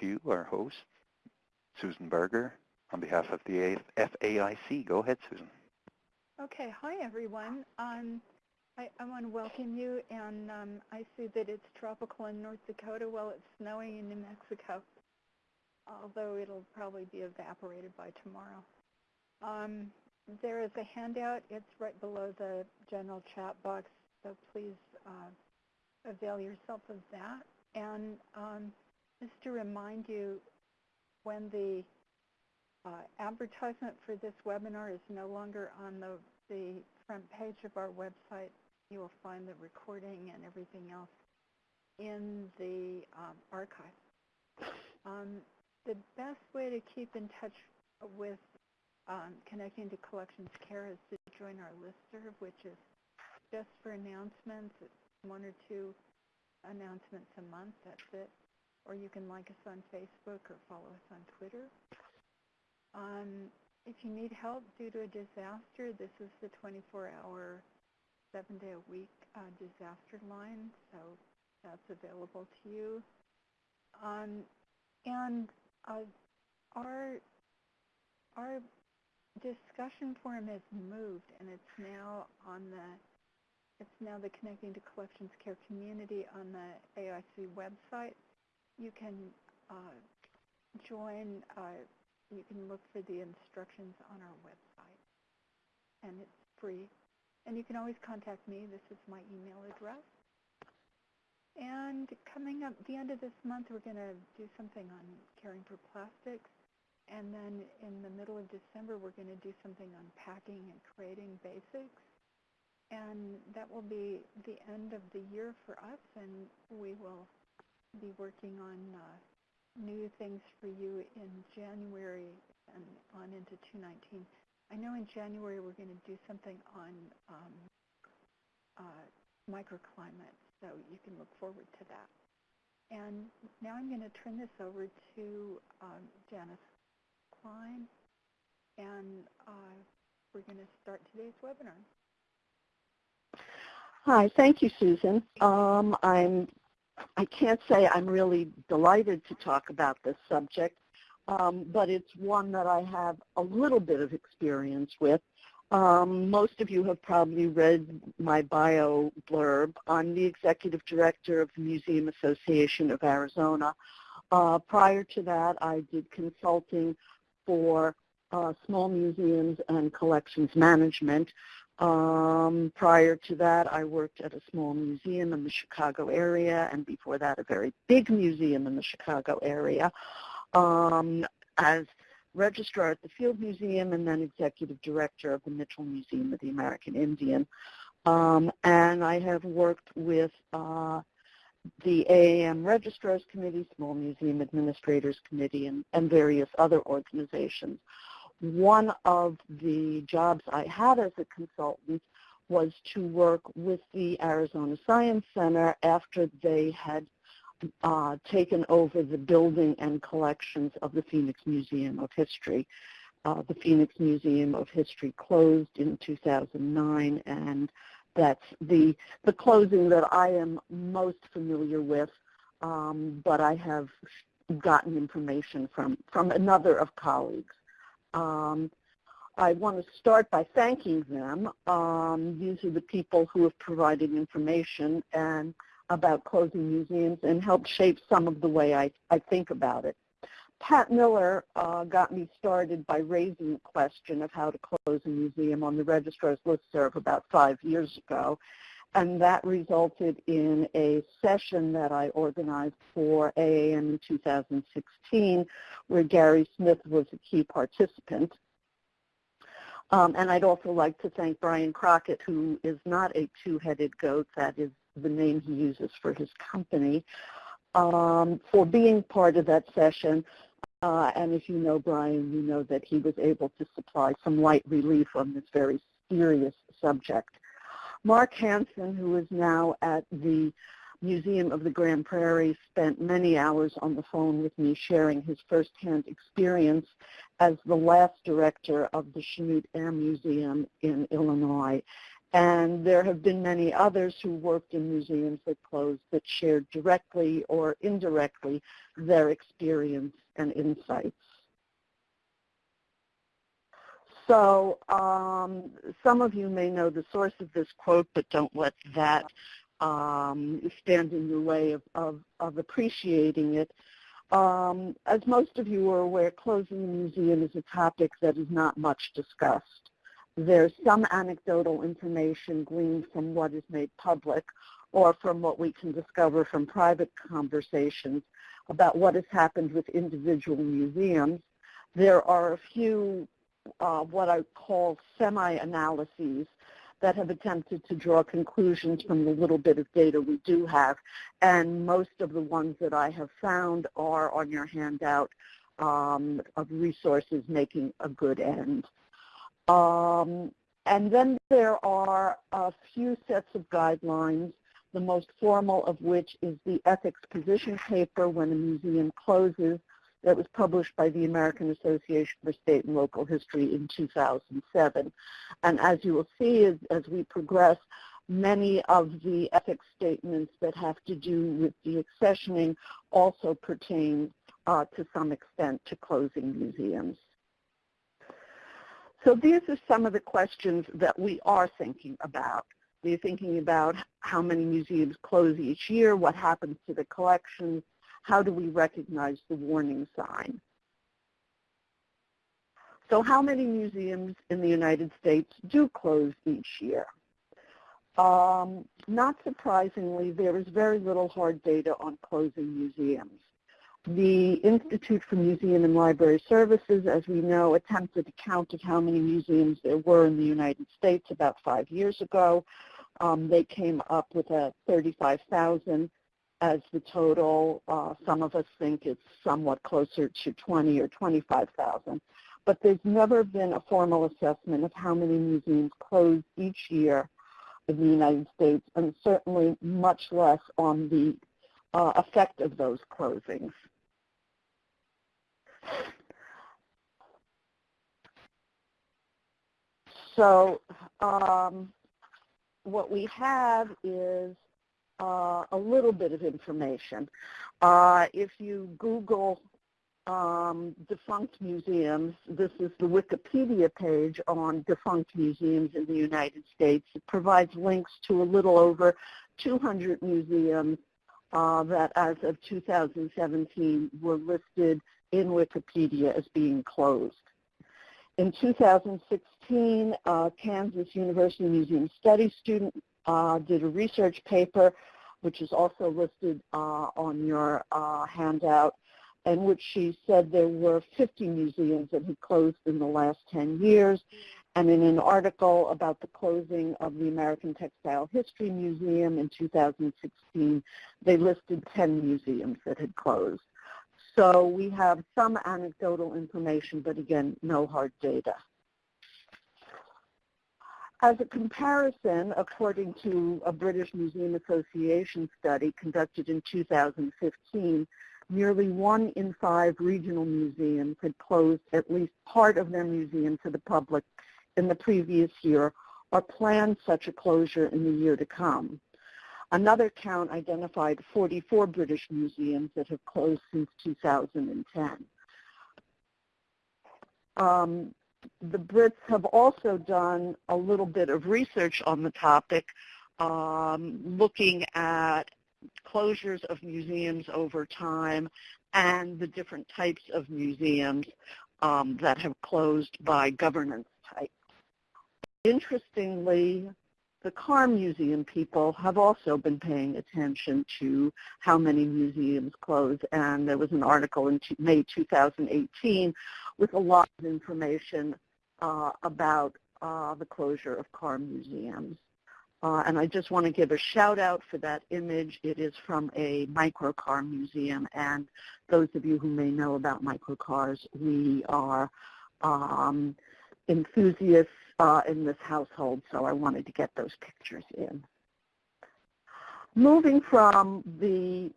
to you, our host, Susan Berger, on behalf of the FAIC. Go ahead, Susan. Okay. Hi, everyone. Um, I, I want to welcome you, and um, I see that it's tropical in North Dakota while it's snowing in New Mexico, although it'll probably be evaporated by tomorrow. Um, there is a handout. It's right below the general chat box, so please uh, avail yourself of that. And um, just to remind you, when the uh, advertisement for this webinar is no longer on the, the front page of our website, you will find the recording and everything else in the um, archive. Um, the best way to keep in touch with um, connecting to collections care is to join our listserv, which is just for announcements. It's one or two announcements a month. That's it. Or you can like us on Facebook or follow us on Twitter. Um, if you need help due to a disaster, this is the 24-hour, seven-day-a-week uh, disaster line, so that's available to you. Um, and uh, our our discussion forum has moved, and it's now on the it's now the Connecting to Collections Care community on the AIC website. You can uh, join. Uh, you can look for the instructions on our website, and it's free. And you can always contact me. This is my email address. And coming up the end of this month, we're going to do something on caring for plastics. And then in the middle of December, we're going to do something on packing and creating basics. And that will be the end of the year for us, and we will be working on uh, new things for you in January and on into 2019. I know in January we're going to do something on um, uh, microclimate, so you can look forward to that. And now I'm going to turn this over to um, Janice Klein, and uh, we're going to start today's webinar. Hi, thank you, Susan. Um, I'm, I can't say I'm really delighted to talk about this subject, um, but it's one that I have a little bit of experience with. Um, most of you have probably read my bio blurb. I'm the executive director of the Museum Association of Arizona. Uh, prior to that, I did consulting for uh, small museums and collections management. Um, prior to that, I worked at a small museum in the Chicago area, and before that, a very big museum in the Chicago area um, as registrar at the Field Museum and then executive director of the Mitchell Museum of the American Indian. Um, and I have worked with uh, the AAM Registrars Committee, Small Museum Administrators Committee, and, and various other organizations. One of the jobs I had as a consultant was to work with the Arizona Science Center after they had uh, taken over the building and collections of the Phoenix Museum of History. Uh, the Phoenix Museum of History closed in 2009 and that's the, the closing that I am most familiar with, um, but I have gotten information from, from another of colleagues. Um, I want to start by thanking them. Um, these are the people who have provided information and about closing museums and helped shape some of the way I, I think about it. Pat Miller uh, got me started by raising the question of how to close a museum on the registrar's listserv about five years ago. And that resulted in a session that I organized for AAM in 2016 where Gary Smith was a key participant. Um, and I'd also like to thank Brian Crockett, who is not a two-headed goat, that is the name he uses for his company, um, for being part of that session. Uh, and if you know Brian, you know that he was able to supply some light relief on this very serious subject. Mark Hansen, who is now at the Museum of the Grand Prairie, spent many hours on the phone with me sharing his firsthand experience as the last director of the Chanute Air Museum in Illinois. And there have been many others who worked in museums that closed that shared directly or indirectly their experience and insights. So um, some of you may know the source of this quote, but don't let that um, stand in your way of, of, of appreciating it. Um, as most of you are aware, closing a museum is a topic that is not much discussed. There's some anecdotal information gleaned from what is made public or from what we can discover from private conversations about what has happened with individual museums. There are a few uh, what I call semi-analyses that have attempted to draw conclusions from the little bit of data we do have. And most of the ones that I have found are on your handout um, of resources making a good end. Um, and then there are a few sets of guidelines, the most formal of which is the ethics position paper when a museum closes that was published by the American Association for State and Local History in 2007. And as you will see as, as we progress, many of the ethics statements that have to do with the accessioning also pertain uh, to some extent to closing museums. So these are some of the questions that we are thinking about. We're thinking about how many museums close each year, what happens to the collections, how do we recognize the warning sign? So how many museums in the United States do close each year? Um, not surprisingly, there is very little hard data on closing museums. The Institute for Museum and Library Services, as we know, attempted a count of how many museums there were in the United States about five years ago. Um, they came up with a 35,000 as the total. Uh, some of us think it's somewhat closer to 20 or 25,000. But there's never been a formal assessment of how many museums close each year in the United States, and certainly much less on the uh, effect of those closings. So um, what we have is uh, a little bit of information. Uh, if you Google um, defunct museums, this is the Wikipedia page on defunct museums in the United States. It provides links to a little over 200 museums uh, that as of 2017 were listed in Wikipedia as being closed. In 2016, uh, Kansas University Museum Studies student did a research paper, which is also listed uh, on your uh, handout, in which she said there were 50 museums that had closed in the last 10 years. And in an article about the closing of the American Textile History Museum in 2016, they listed 10 museums that had closed. So we have some anecdotal information, but again, no hard data. As a comparison, according to a British Museum Association study conducted in 2015, nearly one in five regional museums had closed at least part of their museum to the public in the previous year or planned such a closure in the year to come. Another count identified 44 British museums that have closed since 2010. Um, the Brits have also done a little bit of research on the topic, um, looking at closures of museums over time and the different types of museums um, that have closed by governance type. Interestingly, the car museum people have also been paying attention to how many museums close, and there was an article in May 2018 with a lot of information uh, about uh, the closure of car museums. Uh, and I just want to give a shout out for that image. It is from a microcar museum. And those of you who may know about microcars, we are um, enthusiasts uh, in this household, so I wanted to get those pictures in. Moving from the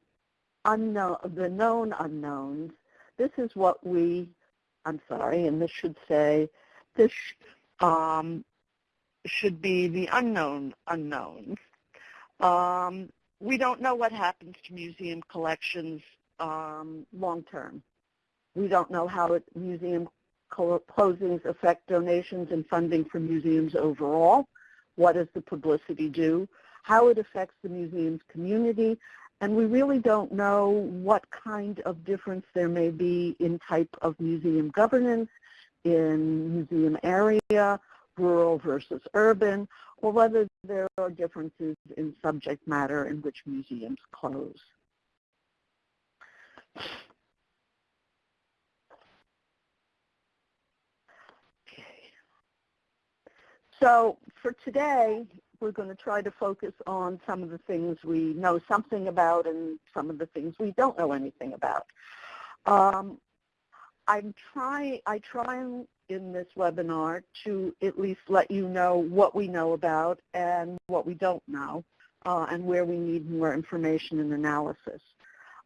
unknown, the known unknowns, this is what we I'm sorry, and this should say, this um, should be the unknown unknowns. Um, we don't know what happens to museum collections um, long term. We don't know how it, museum closings affect donations and funding for museums overall. What does the publicity do? How it affects the museum's community. And we really don't know what kind of difference there may be in type of museum governance, in museum area, rural versus urban, or whether there are differences in subject matter in which museums close. So for today, we're going to try to focus on some of the things we know something about and some of the things we don't know anything about. Um, I'm try, I try in this webinar to at least let you know what we know about and what we don't know uh, and where we need more information and analysis.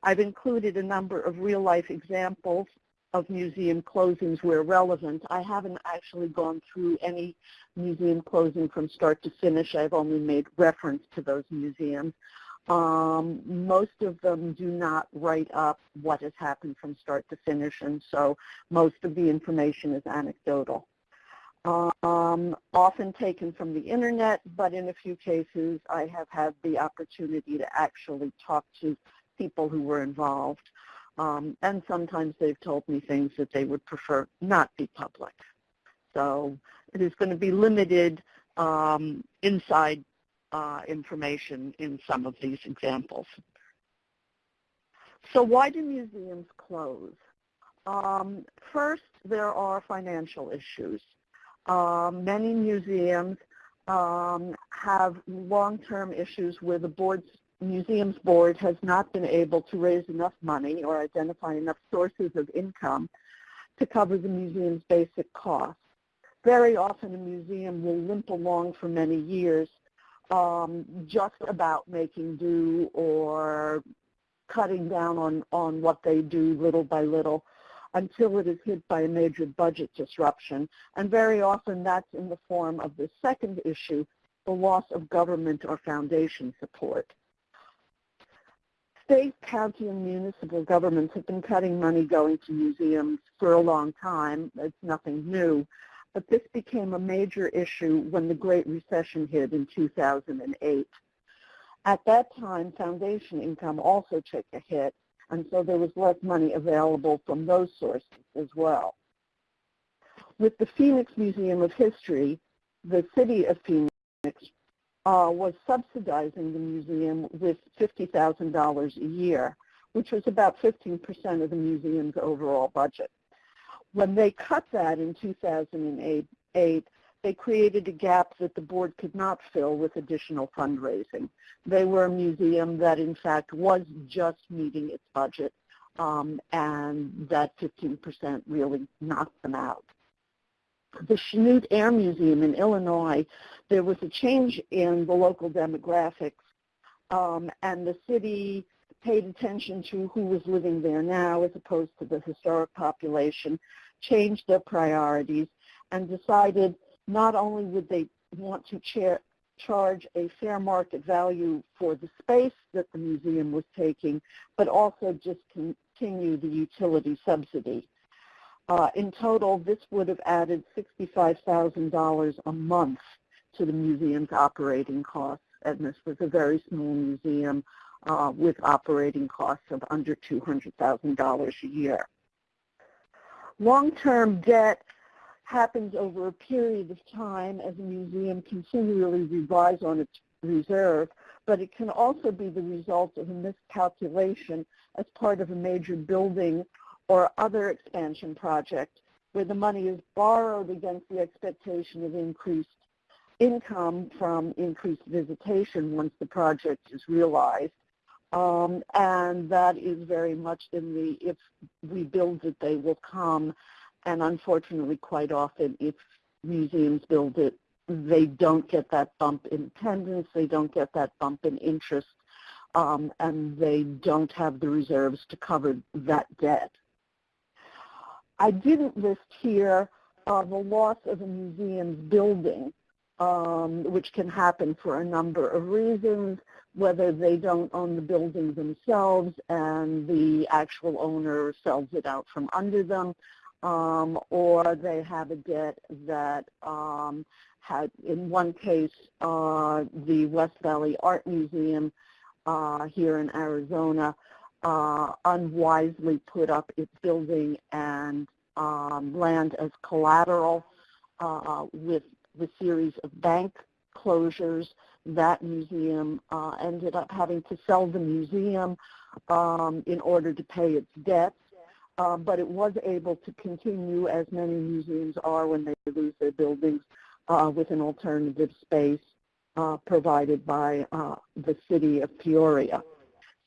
I've included a number of real-life examples of museum closings where relevant. I haven't actually gone through any museum closing from start to finish. I've only made reference to those museums. Um, most of them do not write up what has happened from start to finish, and so most of the information is anecdotal. Um, often taken from the internet, but in a few cases I have had the opportunity to actually talk to people who were involved. Um, and sometimes they've told me things that they would prefer not be public. So it is going to be limited um, inside uh, information in some of these examples. So why do museums close? Um, first, there are financial issues. Um, many museums um, have long-term issues where the board's museum's board has not been able to raise enough money or identify enough sources of income to cover the museum's basic costs. Very often a museum will limp along for many years um, just about making do or cutting down on, on what they do little by little until it is hit by a major budget disruption. And very often that's in the form of the second issue, the loss of government or foundation support. State, county, and municipal governments have been cutting money going to museums for a long time. It's nothing new. But this became a major issue when the Great Recession hit in 2008. At that time, foundation income also took a hit, and so there was less money available from those sources as well. With the Phoenix Museum of History, the city of Phoenix uh, was subsidizing the museum with $50,000 a year, which was about 15% of the museum's overall budget. When they cut that in 2008, they created a gap that the board could not fill with additional fundraising. They were a museum that, in fact, was just meeting its budget, um, and that 15% really knocked them out. The Chanute Air Museum in Illinois, there was a change in the local demographics, um, and the city paid attention to who was living there now as opposed to the historic population, changed their priorities, and decided not only would they want to charge a fair market value for the space that the museum was taking, but also just continue the utility subsidy. Uh, in total, this would have added $65,000 a month to the museum's operating costs, and this was a very small museum uh, with operating costs of under $200,000 a year. Long-term debt happens over a period of time as a museum continually revises on its reserve, but it can also be the result of a miscalculation as part of a major building or other expansion project where the money is borrowed against the expectation of increased income from increased visitation once the project is realized. Um, and that is very much in the if we build it, they will come. And unfortunately, quite often, if museums build it, they don't get that bump in attendance, they don't get that bump in interest, um, and they don't have the reserves to cover that debt. I didn't list here uh, the loss of a museum's building um, which can happen for a number of reasons, whether they don't own the building themselves and the actual owner sells it out from under them, um, or they have a debt that um, had, in one case, uh, the West Valley Art Museum uh, here in Arizona uh, unwisely put up its building and um, land as collateral uh, with the series of bank closures. That museum uh, ended up having to sell the museum um, in order to pay its debts. Uh, but it was able to continue, as many museums are when they lose their buildings, uh, with an alternative space uh, provided by uh, the city of Peoria.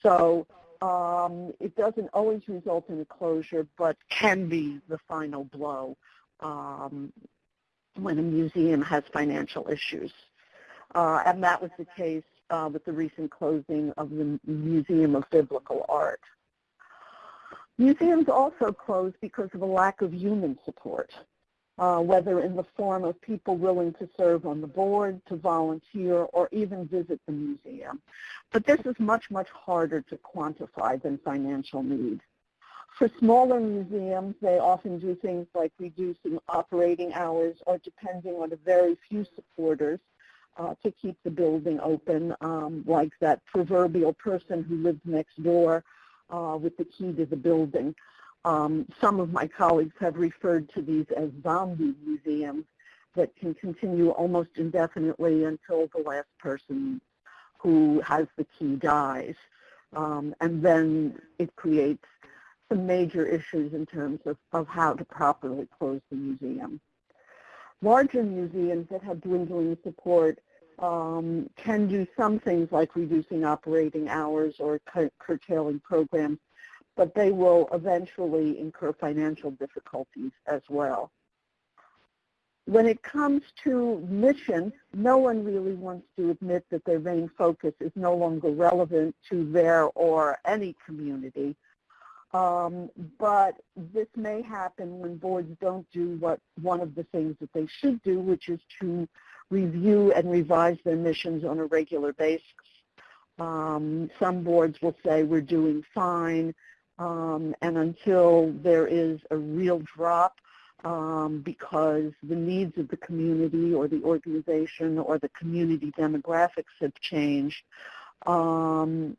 So um, it doesn't always result in a closure, but can be the final blow um, when a museum has financial issues. Uh, and that was the case uh, with the recent closing of the Museum of Biblical Art. Museums also close because of a lack of human support, uh, whether in the form of people willing to serve on the board, to volunteer, or even visit the museum. But this is much, much harder to quantify than financial need. For smaller museums, they often do things like reducing operating hours or depending on a very few supporters uh, to keep the building open, um, like that proverbial person who lives next door uh, with the key to the building. Um, some of my colleagues have referred to these as zombie museums that can continue almost indefinitely until the last person who has the key dies. Um, and then it creates some major issues in terms of, of how to properly close the museum. Larger museums that have dwindling support um, can do some things like reducing operating hours or curtailing programs, but they will eventually incur financial difficulties as well. When it comes to mission, no one really wants to admit that their main focus is no longer relevant to their or any community. Um, but this may happen when boards don't do what one of the things that they should do, which is to review and revise their missions on a regular basis. Um, some boards will say we're doing fine, um, and until there is a real drop um, because the needs of the community or the organization or the community demographics have changed, um,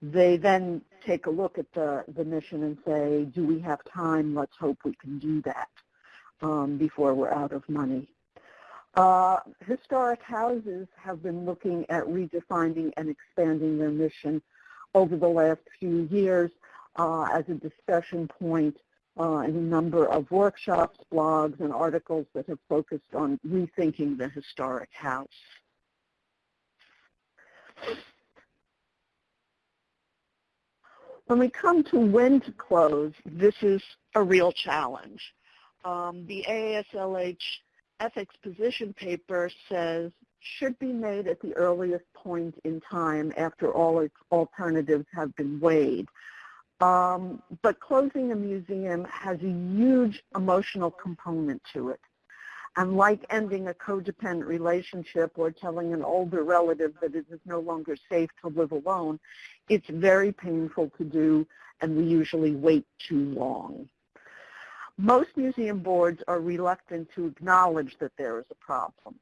they then take a look at the, the mission and say, do we have time? Let's hope we can do that um, before we're out of money. Uh, historic houses have been looking at redefining and expanding their mission over the last few years as a discussion point uh, in a number of workshops, blogs, and articles that have focused on rethinking the historic house. When we come to when to close, this is a real challenge. Um, the AASLH ethics position paper says should be made at the earliest point in time after all its alternatives have been weighed. Um, but closing a museum has a huge emotional component to it. And like ending a codependent relationship or telling an older relative that it is no longer safe to live alone, it's very painful to do and we usually wait too long. Most museum boards are reluctant to acknowledge that there is a problem.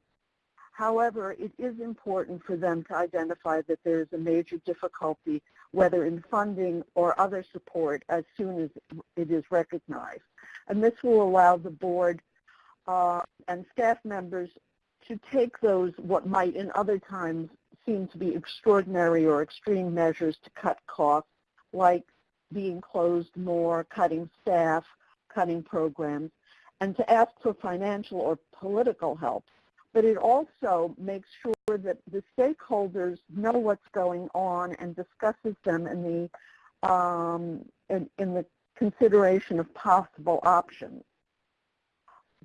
However, it is important for them to identify that there is a major difficulty, whether in funding or other support, as soon as it is recognized. And this will allow the board uh, and staff members to take those, what might in other times seem to be extraordinary or extreme measures to cut costs, like being closed more, cutting staff, cutting programs, and to ask for financial or political help. But it also makes sure that the stakeholders know what's going on and discusses them in the, um, in, in the consideration of possible options.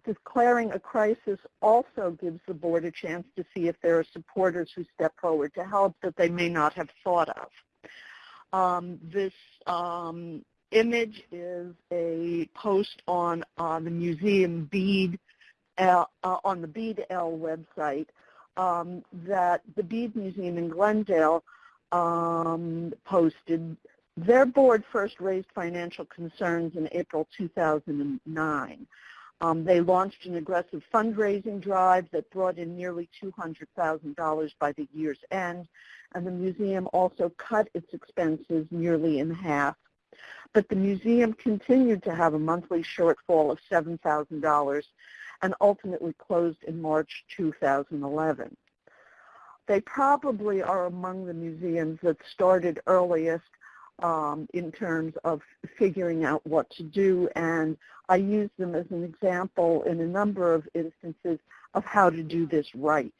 Declaring a crisis also gives the board a chance to see if there are supporters who step forward to help that they may not have thought of. Um, this um, image is a post on uh, the museum bead uh, on the BeadL website um, that the Bead Museum in Glendale um, posted. Their board first raised financial concerns in April 2009. Um, they launched an aggressive fundraising drive that brought in nearly $200,000 by the year's end, and the museum also cut its expenses nearly in half. But the museum continued to have a monthly shortfall of $7,000 and ultimately closed in March 2011. They probably are among the museums that started earliest um, in terms of figuring out what to do, and I use them as an example in a number of instances of how to do this right.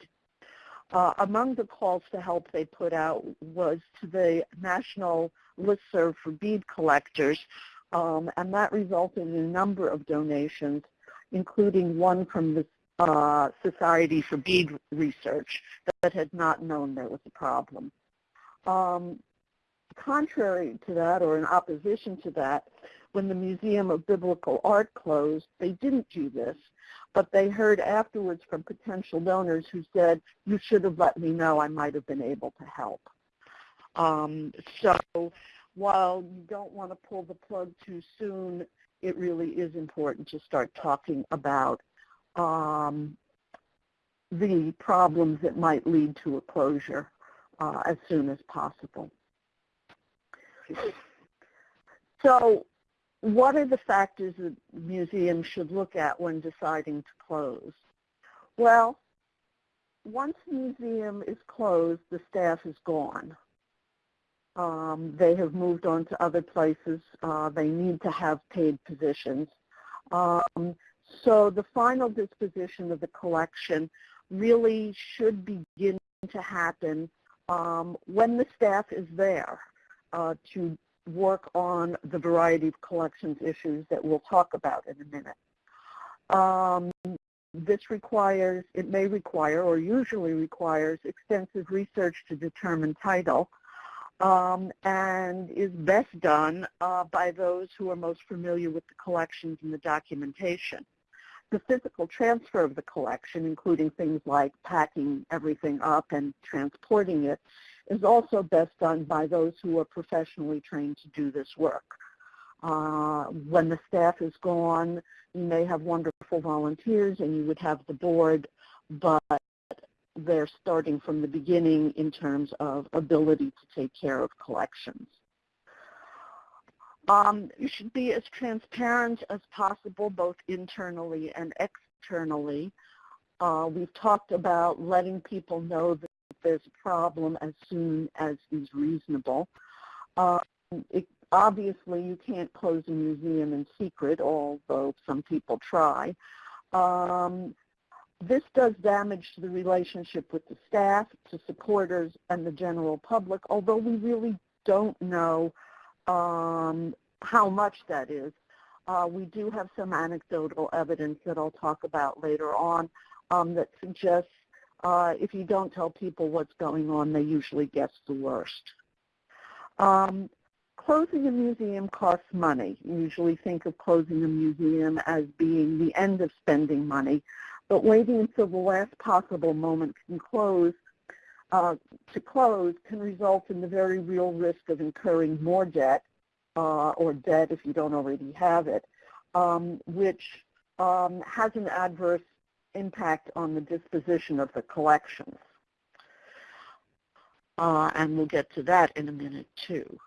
Uh, among the calls to help they put out was to the National Listserv for Bead Collectors, um, and that resulted in a number of donations, including one from the uh, Society for Bead Research that had not known there was a problem. Um, contrary to that, or in opposition to that, when the Museum of Biblical Art closed, they didn't do this, but they heard afterwards from potential donors who said, you should have let me know, I might have been able to help. Um, so while you don't want to pull the plug too soon, it really is important to start talking about um, the problems that might lead to a closure uh, as soon as possible. So what are the factors that museums should look at when deciding to close? Well, once a museum is closed, the staff is gone. Um, they have moved on to other places. Uh, they need to have paid positions. Um, so the final disposition of the collection really should begin to happen um, when the staff is there uh, to work on the variety of collections issues that we'll talk about in a minute. Um, this requires, it may require or usually requires extensive research to determine title um, and is best done uh, by those who are most familiar with the collections and the documentation. The physical transfer of the collection, including things like packing everything up and transporting it, is also best done by those who are professionally trained to do this work. Uh, when the staff is gone, you may have wonderful volunteers and you would have the board, but they're starting from the beginning in terms of ability to take care of collections. Um, you should be as transparent as possible, both internally and externally. Uh, we've talked about letting people know that there's a problem as soon as is reasonable. Um, it, obviously, you can't close a museum in secret, although some people try. Um, this does damage to the relationship with the staff, to supporters, and the general public, although we really don't know um, how much that is. Uh, we do have some anecdotal evidence that I'll talk about later on um, that suggests uh, if you don't tell people what's going on, they usually guess the worst. Um, closing a museum costs money. You usually think of closing a museum as being the end of spending money, but waiting until the last possible moment can close uh, to close can result in the very real risk of incurring more debt uh, or debt if you don't already have it, um, which um, has an adverse impact on the disposition of the collections. Uh, and we'll get to that in a minute too.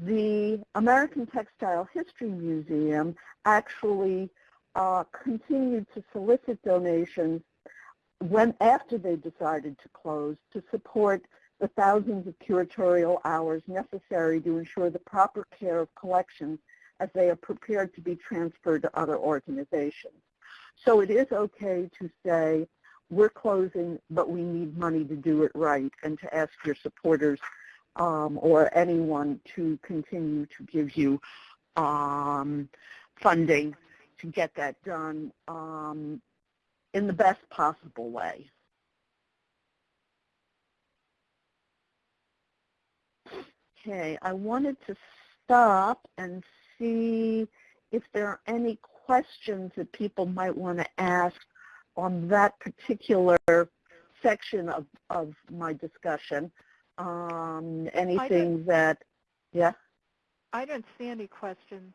The American Textile History Museum actually uh, continued to solicit donations when after they decided to close to support the thousands of curatorial hours necessary to ensure the proper care of collections as they are prepared to be transferred to other organizations. So it is okay to say, we're closing, but we need money to do it right, and to ask your supporters um, or anyone to continue to give you um, funding to get that done um, in the best possible way. Okay, I wanted to stop and see if there are any questions that people might want to ask on that particular section of, of my discussion. Um, anything that, yeah, I don't see any questions,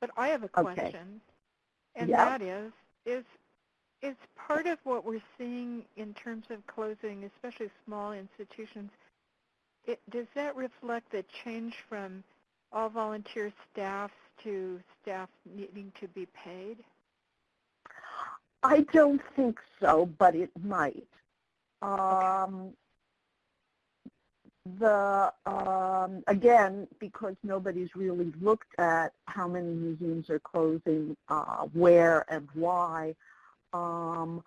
but I have a question. Okay. And Yeah. that is, is, is part of what we're seeing in terms of closing, especially small institutions, it, does that reflect the change from all volunteer staff to staff needing to be paid? I don't think so, but it might. Um, the um, again, because nobody's really looked at how many museums are closing, uh, where and why. Um,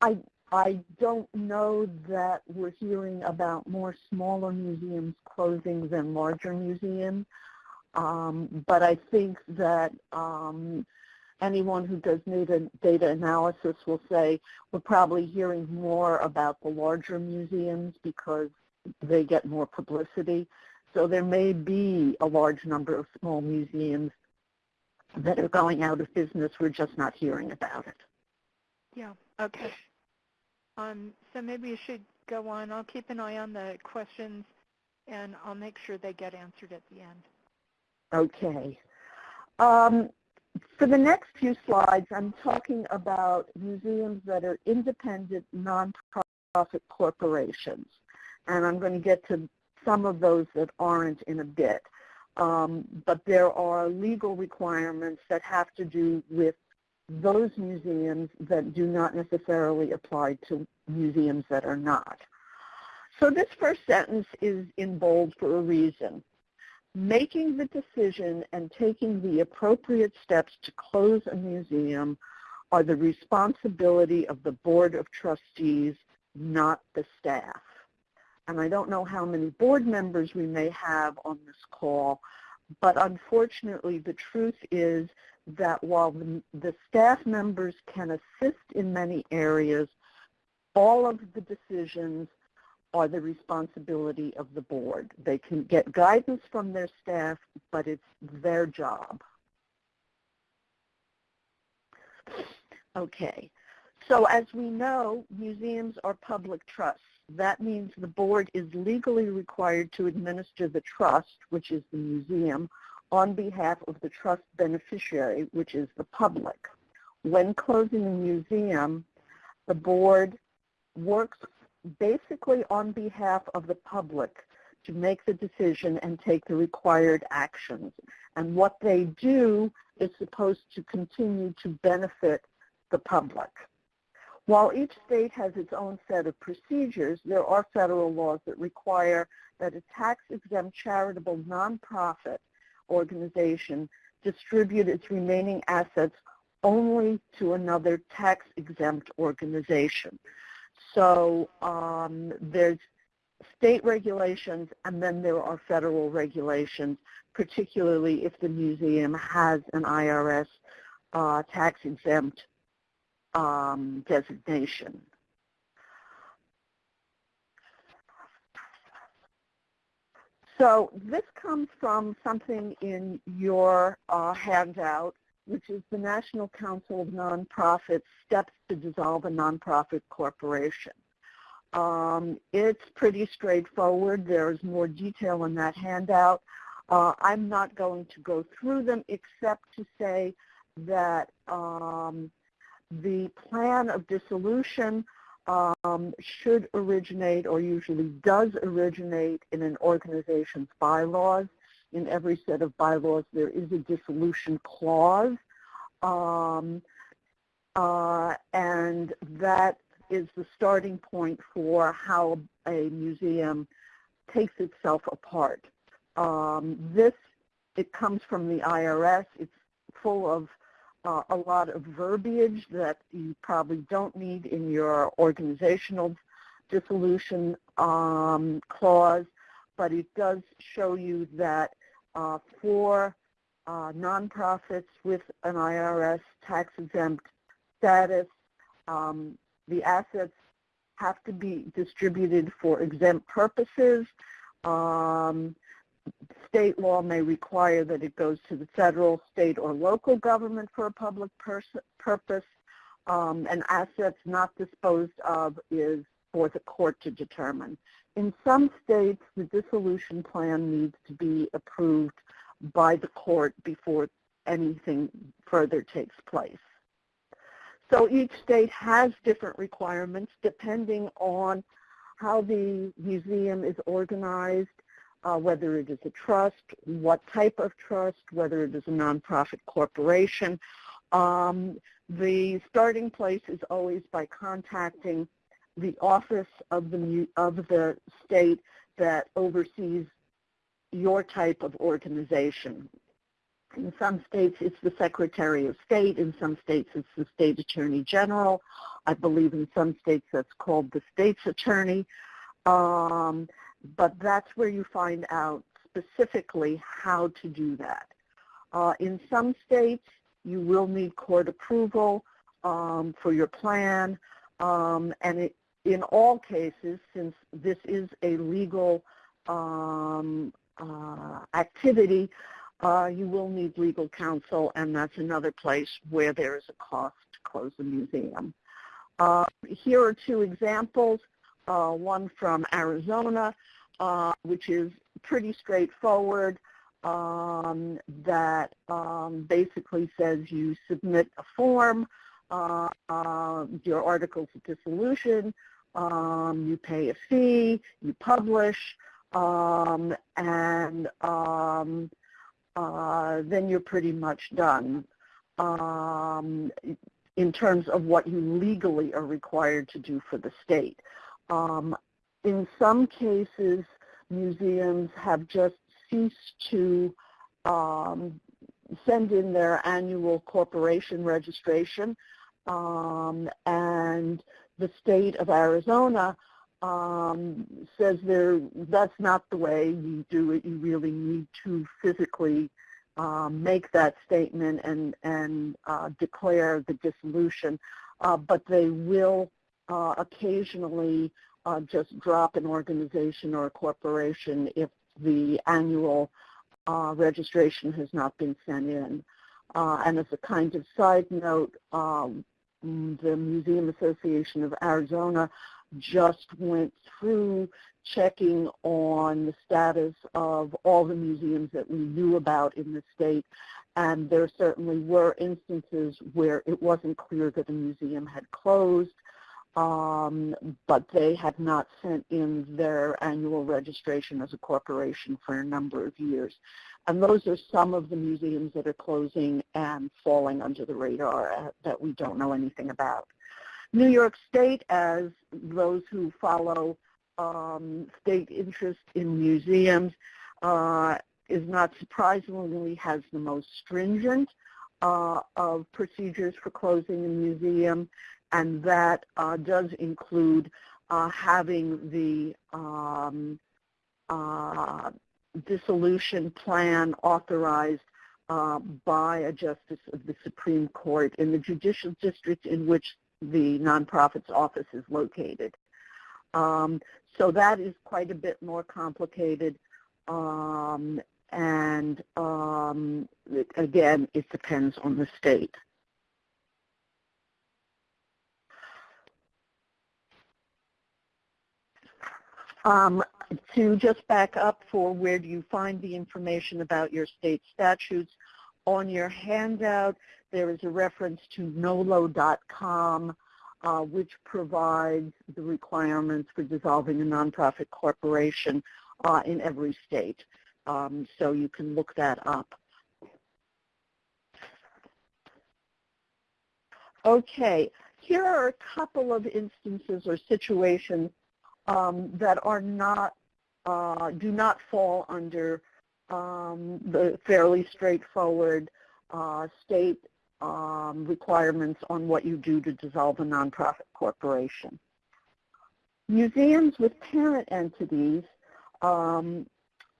I I don't know that we're hearing about more smaller museums closing than larger museums, um, but I think that um, anyone who does data, data analysis will say we're probably hearing more about the larger museums because they get more publicity. So there may be a large number of small museums that are going out of business. We're just not hearing about it. Yeah, okay. Um, so maybe you should go on. I'll keep an eye on the questions, and I'll make sure they get answered at the end. Okay. Um, for the next few slides, I'm talking about museums that are independent, nonprofit corporations. And I'm going to get to some of those that aren't in a bit. Um, but there are legal requirements that have to do with those museums that do not necessarily apply to museums that are not. So this first sentence is in bold for a reason making the decision and taking the appropriate steps to close a museum are the responsibility of the Board of Trustees, not the staff. And I don't know how many board members we may have on this call, but unfortunately the truth is that while the, the staff members can assist in many areas, all of the decisions are the responsibility of the board. They can get guidance from their staff, but it's their job. Okay, so as we know, museums are public trusts. That means the board is legally required to administer the trust, which is the museum, on behalf of the trust beneficiary, which is the public. When closing a museum, the board works basically on behalf of the public to make the decision and take the required actions. And what they do is supposed to continue to benefit the public. While each state has its own set of procedures, there are federal laws that require that a tax-exempt charitable nonprofit organization distribute its remaining assets only to another tax-exempt organization. So um, there's state regulations and then there are federal regulations, particularly if the museum has an IRS uh, tax-exempt um, designation. So this comes from something in your uh, handout, which is the National Council of Nonprofits Steps to Dissolve a Nonprofit Corporation. Um, it's pretty straightforward. There's more detail in that handout. Uh, I'm not going to go through them except to say that um, the plan of dissolution um, should originate or usually does originate in an organization's bylaws. In every set of bylaws there is a dissolution clause um, uh, and that is the starting point for how a museum takes itself apart. Um, this, it comes from the IRS. It's full of uh, a lot of verbiage that you probably don't need in your organizational dissolution um, clause, but it does show you that uh, for uh, nonprofits with an IRS tax-exempt status, um, the assets have to be distributed for exempt purposes. Um, state law may require that it goes to the federal, state, or local government for a public purpose. um, and assets not disposed of is for the court to determine. In some states, the dissolution plan needs to be approved by the court before anything further takes place. So each state has different requirements depending on how the museum is organized, uh, whether it is a trust, what type of trust, whether it is a nonprofit corporation. Um, the starting place is always by contacting the office of the, of the state that oversees your type of organization. In some states, it's the Secretary of State. In some states, it's the State Attorney General. I believe in some states that's called the State's Attorney. Um, but that's where you find out specifically how to do that. Uh, in some states, you will need court approval um, for your plan, um, and it, in all cases, since this is a legal um, uh, activity, uh, you will need legal counsel, and that's another place where there is a cost to close the museum. Uh, here are two examples, one from Arizona, uh, which is pretty straightforward, um, that um, basically says you submit a form, uh, your articles of dissolution, um, you pay a fee, you publish, um, and um, uh, then you're pretty much done um, in terms of what you legally are required to do for the state. Um, in some cases, museums have just ceased to um, send in their annual corporation registration, um, and the state of Arizona um, says there that's not the way you do it. You really need to physically um, make that statement and and uh, declare the dissolution, uh, but they will uh, occasionally uh, just drop an organization or a corporation if the annual uh, registration has not been sent in. Uh, and as a kind of side note, um, the Museum Association of Arizona just went through checking on the status of all the museums that we knew about in the state. And there certainly were instances where it wasn't clear that a museum had closed, um, but they had not sent in their annual registration as a corporation for a number of years. And those are some of the museums that are closing and falling under the radar uh, that we don't know anything about. New York State, as those who follow um, state interest in museums, uh, is not surprisingly has the most stringent uh, of procedures for closing a museum, and that uh, does include uh, having the um, uh, dissolution plan authorized uh, by a justice of the Supreme Court in the judicial district in which the nonprofit's office is located. Um, so that is quite a bit more complicated. Um, and um, again, it depends on the state. Um, to just back up for where do you find the information about your state statutes, on your handout there is a reference to nolo.com, uh, which provides the requirements for dissolving a nonprofit corporation uh, in every state. Um, so you can look that up. Okay, here are a couple of instances or situations um, that are not, uh, do not fall under um, the fairly straightforward uh, state um, requirements on what you do to dissolve a nonprofit corporation. Museums with parent entities um,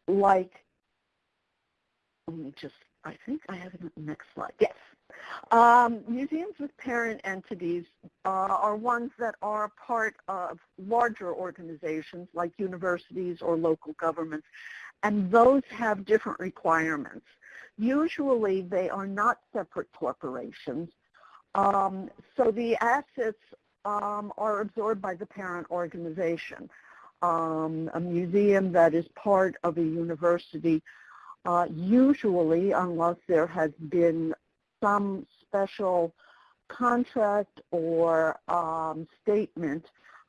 like, let me just, I think I have it next slide. Yes. Um, museums with parent entities uh, are ones that are part of larger organizations like universities or local governments, and those have different requirements. Usually they are not separate corporations. Um, so the assets um, are absorbed by the parent organization. Um, a museum that is part of a university, uh, usually, unless there has been some special contract or um, statement,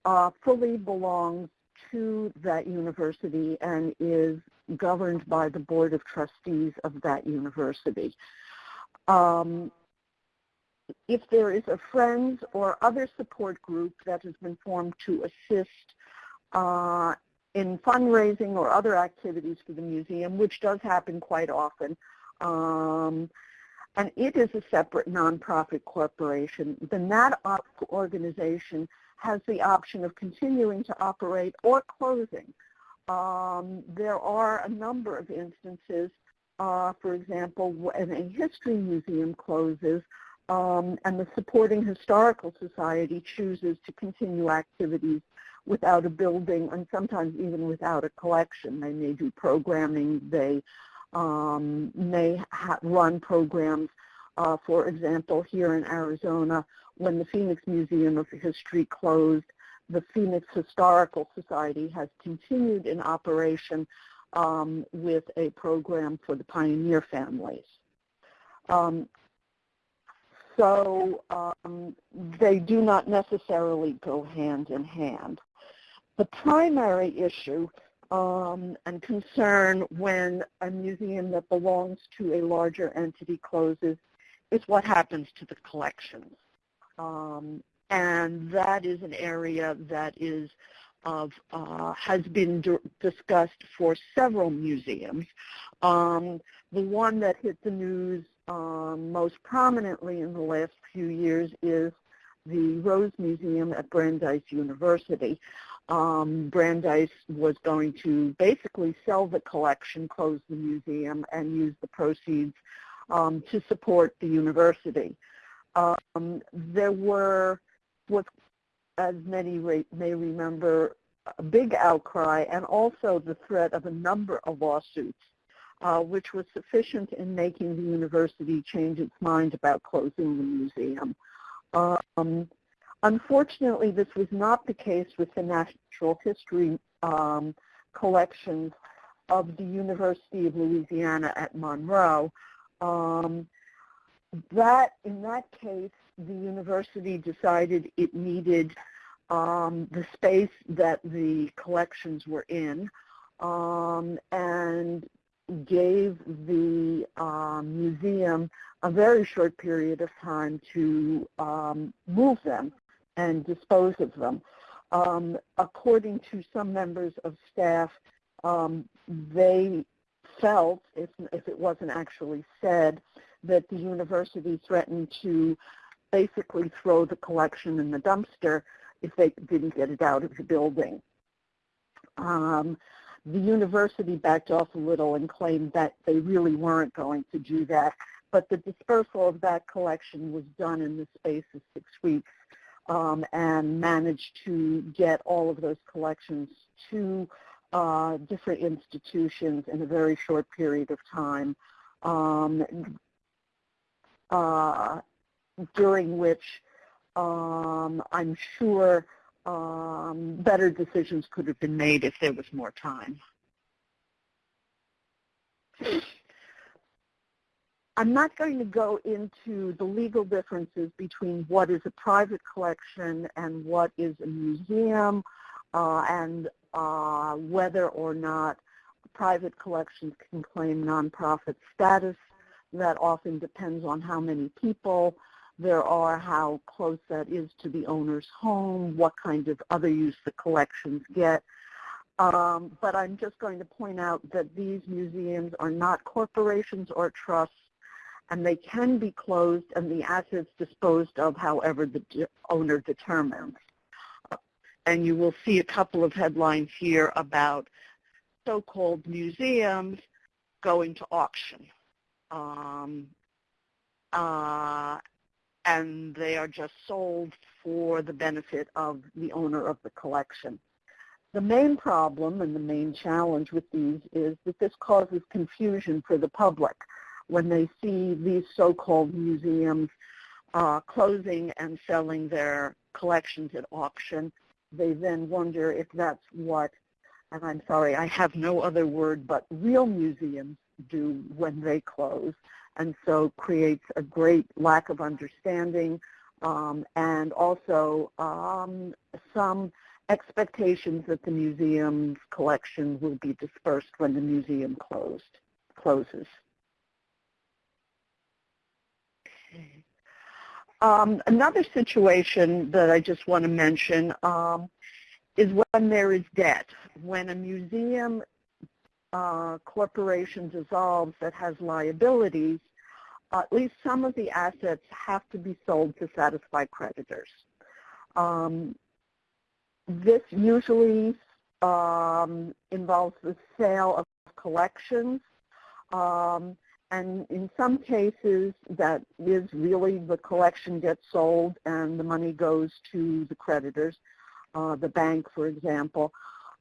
uh, fully belongs to that university and is governed by the Board of Trustees of that university. Um, if there is a Friends or other support group that has been formed to assist uh, in fundraising or other activities for the museum, which does happen quite often, um, and it is a separate nonprofit corporation, then that organization has the option of continuing to operate or closing. Um, there are a number of instances, uh, for example, when a history museum closes um, and the supporting historical society chooses to continue activities without a building and sometimes even without a collection. They may do programming. They um, may run programs. Uh, for example, here in Arizona, when the Phoenix Museum of History closed, the Phoenix Historical Society has continued in operation um, with a program for the pioneer families. Um, so um, they do not necessarily go hand in hand. The primary issue um, and concern when a museum that belongs to a larger entity closes is what happens to the collections. Um, and that is an area that is of uh, has been discussed for several museums. Um, the one that hit the news um, most prominently in the last few years is the Rose Museum at Brandeis University. Um, Brandeis was going to basically sell the collection, close the museum, and use the proceeds um, to support the university. Um, there were, was, as many may remember, a big outcry and also the threat of a number of lawsuits, uh, which was sufficient in making the university change its mind about closing the museum. Um, unfortunately, this was not the case with the natural history um, collections of the University of Louisiana at Monroe. Um, that in that case, the university decided it needed um, the space that the collections were in um, and gave the um, museum a very short period of time to um, move them and dispose of them. Um, according to some members of staff, um, they felt, if, if it wasn't actually said, that the university threatened to basically throw the collection in the dumpster if they didn't get it out of the building. Um, the university backed off a little and claimed that they really weren't going to do that, but the dispersal of that collection was done in the space of six weeks um, and managed to get all of those collections to uh, different institutions in a very short period of time. Um, uh, during which um, I'm sure um, better decisions could have been made if there was more time. I'm not going to go into the legal differences between what is a private collection and what is a museum uh, and uh, whether or not private collections can claim nonprofit status that often depends on how many people there are, how close that is to the owner's home, what kind of other use the collections get. Um, but I'm just going to point out that these museums are not corporations or trusts, and they can be closed and the assets disposed of however the de owner determines. And you will see a couple of headlines here about so-called museums going to auction um, uh, and they are just sold for the benefit of the owner of the collection. The main problem and the main challenge with these is that this causes confusion for the public when they see these so-called museums uh, closing and selling their collections at auction. They then wonder if that's what, and I'm sorry, I have no other word, but real museums do when they close, and so creates a great lack of understanding um, and also um, some expectations that the museum's collection will be dispersed when the museum closed closes. Okay. Um, another situation that I just want to mention um, is when there is debt. When a museum uh, corporation dissolves that has liabilities, at least some of the assets have to be sold to satisfy creditors. Um, this usually um, involves the sale of collections, um, and in some cases that is really the collection gets sold and the money goes to the creditors, uh, the bank for example.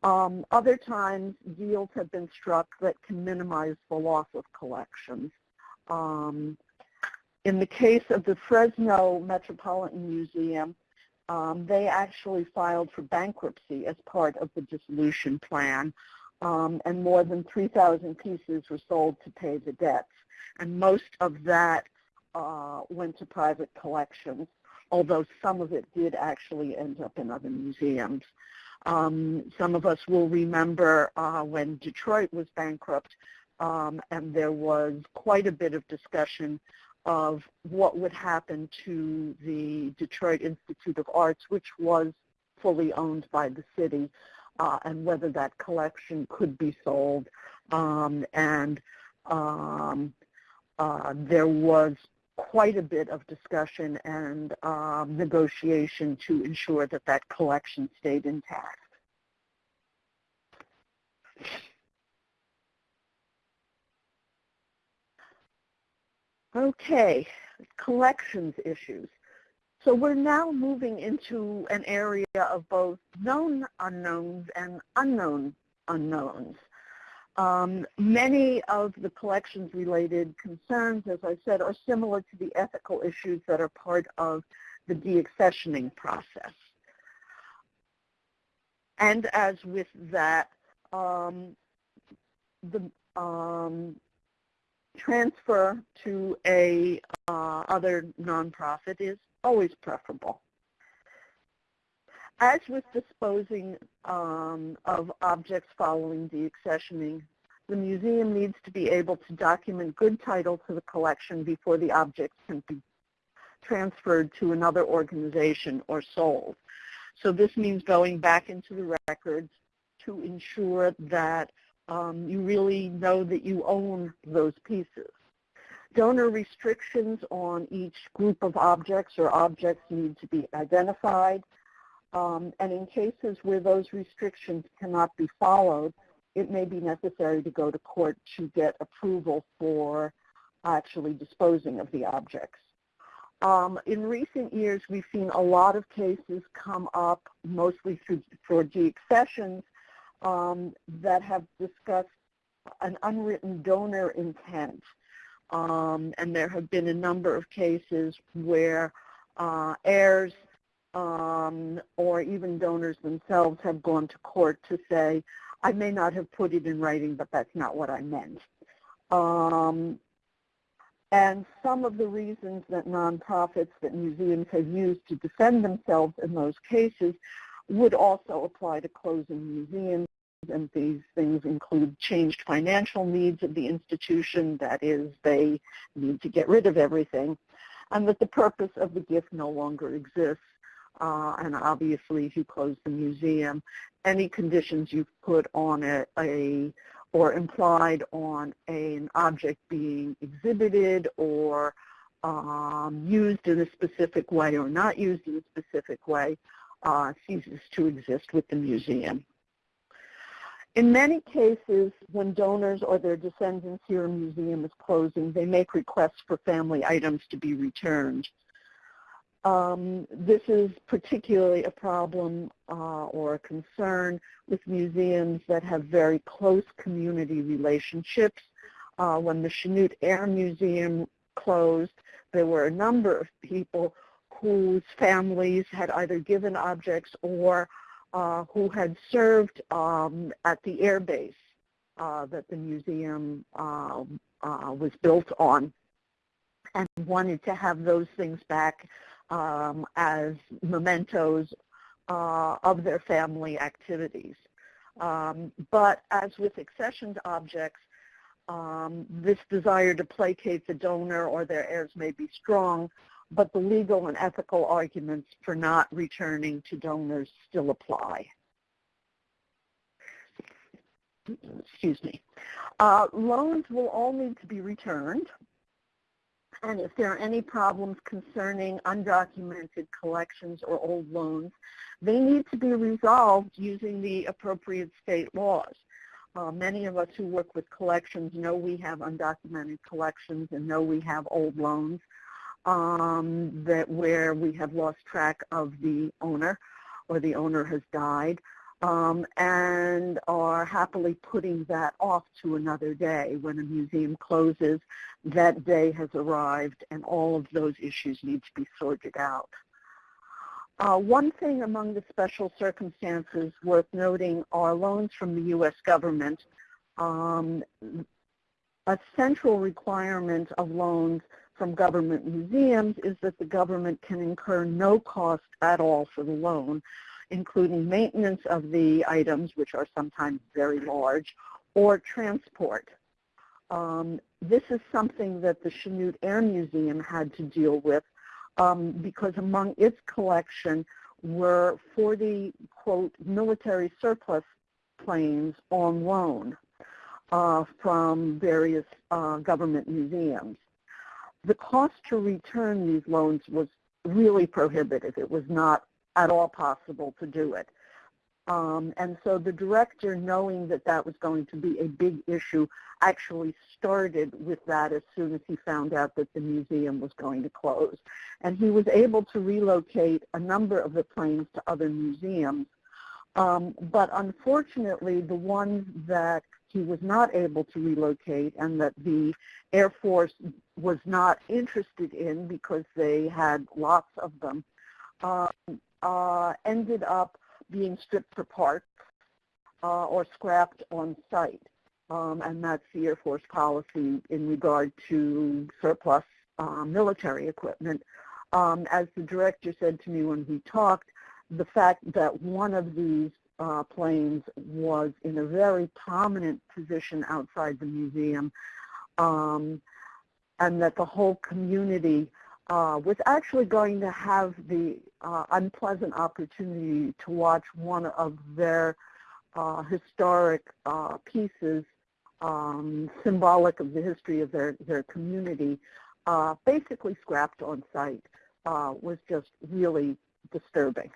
Um, other times deals have been struck that can minimize the loss of collections. Um, in the case of the Fresno Metropolitan Museum, um, they actually filed for bankruptcy as part of the dissolution plan, um, and more than 3,000 pieces were sold to pay the debts. And most of that uh, went to private collections, although some of it did actually end up in other museums. Um, some of us will remember uh, when Detroit was bankrupt, um, and there was quite a bit of discussion of what would happen to the Detroit Institute of Arts, which was fully owned by the city, uh, and whether that collection could be sold. Um, and um, uh, there was quite a bit of discussion and um, negotiation to ensure that that collection stayed intact. Okay, collections issues. So we're now moving into an area of both known unknowns and unknown unknowns. Um, many of the collections-related concerns, as I said, are similar to the ethical issues that are part of the deaccessioning process. And as with that, um, the um, transfer to a uh, other nonprofit is always preferable. As with disposing um, of objects following deaccessioning, the museum needs to be able to document good title to the collection before the objects can be transferred to another organization or sold. So this means going back into the records to ensure that um, you really know that you own those pieces. Donor restrictions on each group of objects or objects need to be identified. Um, and in cases where those restrictions cannot be followed, it may be necessary to go to court to get approval for actually disposing of the objects. Um, in recent years, we've seen a lot of cases come up, mostly through, for deaccessions, um, that have discussed an unwritten donor intent. Um, and there have been a number of cases where uh, heirs um, or even donors themselves have gone to court to say, I may not have put it in writing, but that's not what I meant. Um, and some of the reasons that nonprofits, that museums have used to defend themselves in those cases would also apply to closing museums and these things include changed financial needs of the institution, that is, they need to get rid of everything, and that the purpose of the gift no longer exists. Uh, and obviously, if you close the museum, any conditions you've put on a, a or implied on a, an object being exhibited or um, used in a specific way or not used in a specific way uh, ceases to exist with the museum. In many cases, when donors or their descendants hear a museum is closing, they make requests for family items to be returned. Um, this is particularly a problem uh, or a concern with museums that have very close community relationships. Uh, when the Chanute Air Museum closed, there were a number of people whose families had either given objects or uh, who had served um, at the air base uh, that the museum uh, uh, was built on and wanted to have those things back um, as mementos uh, of their family activities. Um, but as with accessioned objects, um, this desire to placate the donor or their heirs may be strong, but the legal and ethical arguments for not returning to donors still apply. Excuse me. Uh, loans will all need to be returned. And if there are any problems concerning undocumented collections or old loans, they need to be resolved using the appropriate state laws. Uh, many of us who work with collections know we have undocumented collections and know we have old loans um, that where we have lost track of the owner or the owner has died um, and are happily putting that off to another day. When a museum closes, that day has arrived and all of those issues need to be sorted out. Uh, one thing among the special circumstances worth noting are loans from the U.S. government. Um, a central requirement of loans from government museums is that the government can incur no cost at all for the loan, including maintenance of the items, which are sometimes very large, or transport. Um, this is something that the Chanute Air Museum had to deal with um, because among its collection were 40, quote, military surplus planes on loan uh, from various uh, government museums. The cost to return these loans was really prohibitive. It was not at all possible to do it. Um, and so the director, knowing that that was going to be a big issue, actually started with that as soon as he found out that the museum was going to close. And he was able to relocate a number of the planes to other museums. Um, but unfortunately, the ones that he was not able to relocate and that the Air Force was not interested in because they had lots of them, um, uh, ended up being stripped for parts uh, or scrapped on site. Um, and that's the Air Force policy in regard to surplus uh, military equipment. Um, as the director said to me when we talked, the fact that one of these uh, planes was in a very prominent position outside the museum um, and that the whole community uh, was actually going to have the uh, unpleasant opportunity to watch one of their uh, historic uh, pieces um, symbolic of the history of their, their community uh, basically scrapped on site uh, was just really disturbing.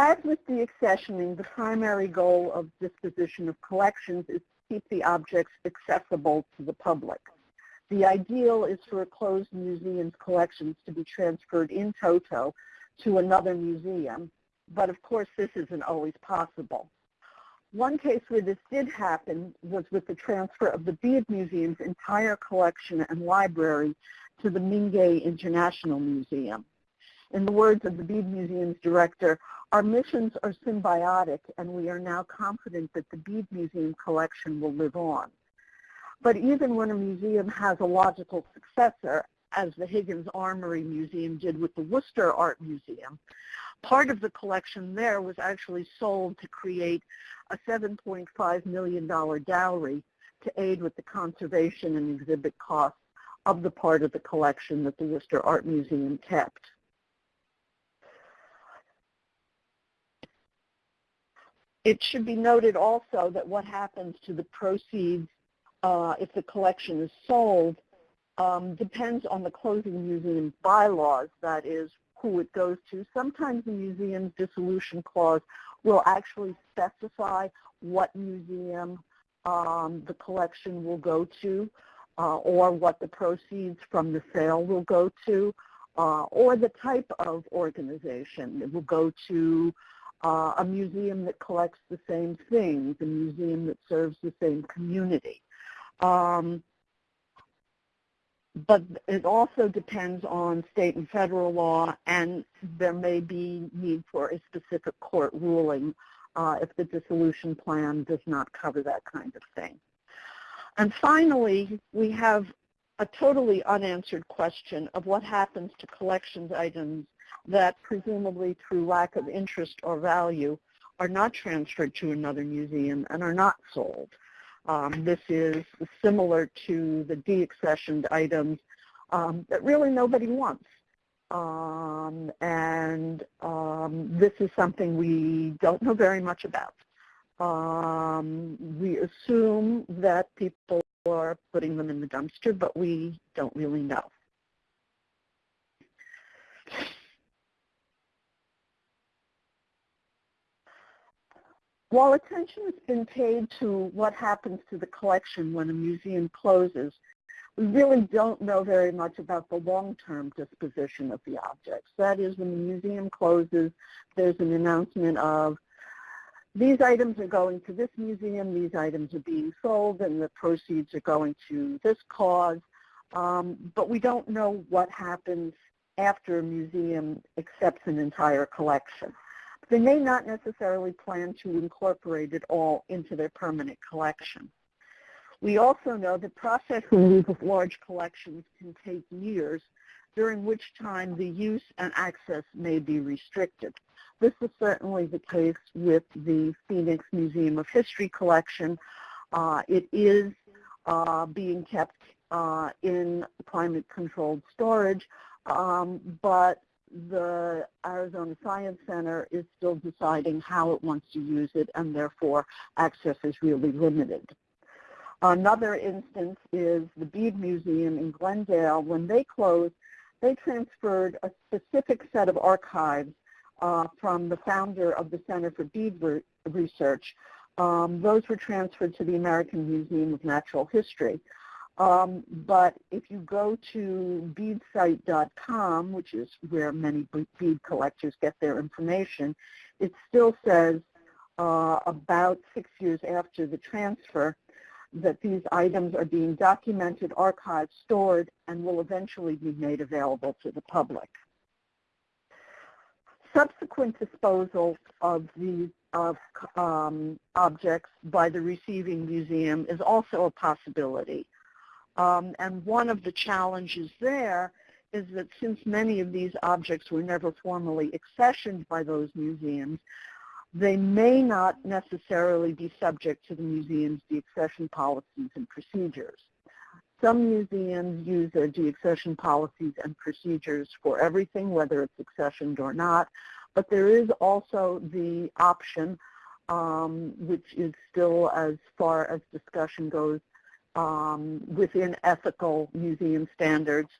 As with deaccessioning, the primary goal of disposition of collections is to keep the objects accessible to the public. The ideal is for a closed museum's collections to be transferred in toto to another museum, but of course this isn't always possible. One case where this did happen was with the transfer of the Bead Museum's entire collection and library to the Mingei International Museum. In the words of the Bead Museum's director, our missions are symbiotic and we are now confident that the Bead Museum collection will live on. But even when a museum has a logical successor, as the Higgins Armory Museum did with the Worcester Art Museum, part of the collection there was actually sold to create a $7.5 million dowry to aid with the conservation and exhibit costs of the part of the collection that the Worcester Art Museum kept. It should be noted also that what happens to the proceeds uh, if the collection is sold um, depends on the closing museum bylaws, that is, who it goes to. Sometimes the museum's dissolution clause will actually specify what museum um, the collection will go to uh, or what the proceeds from the sale will go to uh, or the type of organization. It will go to uh, a museum that collects the same things, a museum that serves the same community. Um, but it also depends on state and federal law, and there may be need for a specific court ruling uh, if the dissolution plan does not cover that kind of thing. And finally, we have a totally unanswered question of what happens to collections items that presumably through lack of interest or value are not transferred to another museum and are not sold. Um, this is similar to the deaccessioned items um, that really nobody wants. Um, and um, this is something we don't know very much about. Um, we assume that people are putting them in the dumpster, but we don't really know. While attention has been paid to what happens to the collection when a museum closes, we really don't know very much about the long-term disposition of the objects. That is, when the museum closes, there's an announcement of these items are going to this museum, these items are being sold, and the proceeds are going to this cause. Um, but we don't know what happens after a museum accepts an entire collection. They may not necessarily plan to incorporate it all into their permanent collection. We also know that processing of large collections can take years, during which time the use and access may be restricted. This is certainly the case with the Phoenix Museum of History collection. Uh, it is uh, being kept uh, in climate-controlled storage, um, but the Arizona Science Center is still deciding how it wants to use it, and therefore access is really limited. Another instance is the Bead Museum in Glendale. When they closed, they transferred a specific set of archives uh, from the founder of the Center for Bead Re Research. Um, those were transferred to the American Museum of Natural History. Um, but if you go to beadsite.com, which is where many bead collectors get their information, it still says uh, about six years after the transfer that these items are being documented, archived, stored, and will eventually be made available to the public. Subsequent disposal of these of um, objects by the receiving museum is also a possibility. Um, and one of the challenges there is that since many of these objects were never formally accessioned by those museums, they may not necessarily be subject to the museum's deaccession policies and procedures. Some museums use their deaccession policies and procedures for everything, whether it's accessioned or not, but there is also the option, um, which is still as far as discussion goes, um, within ethical museum standards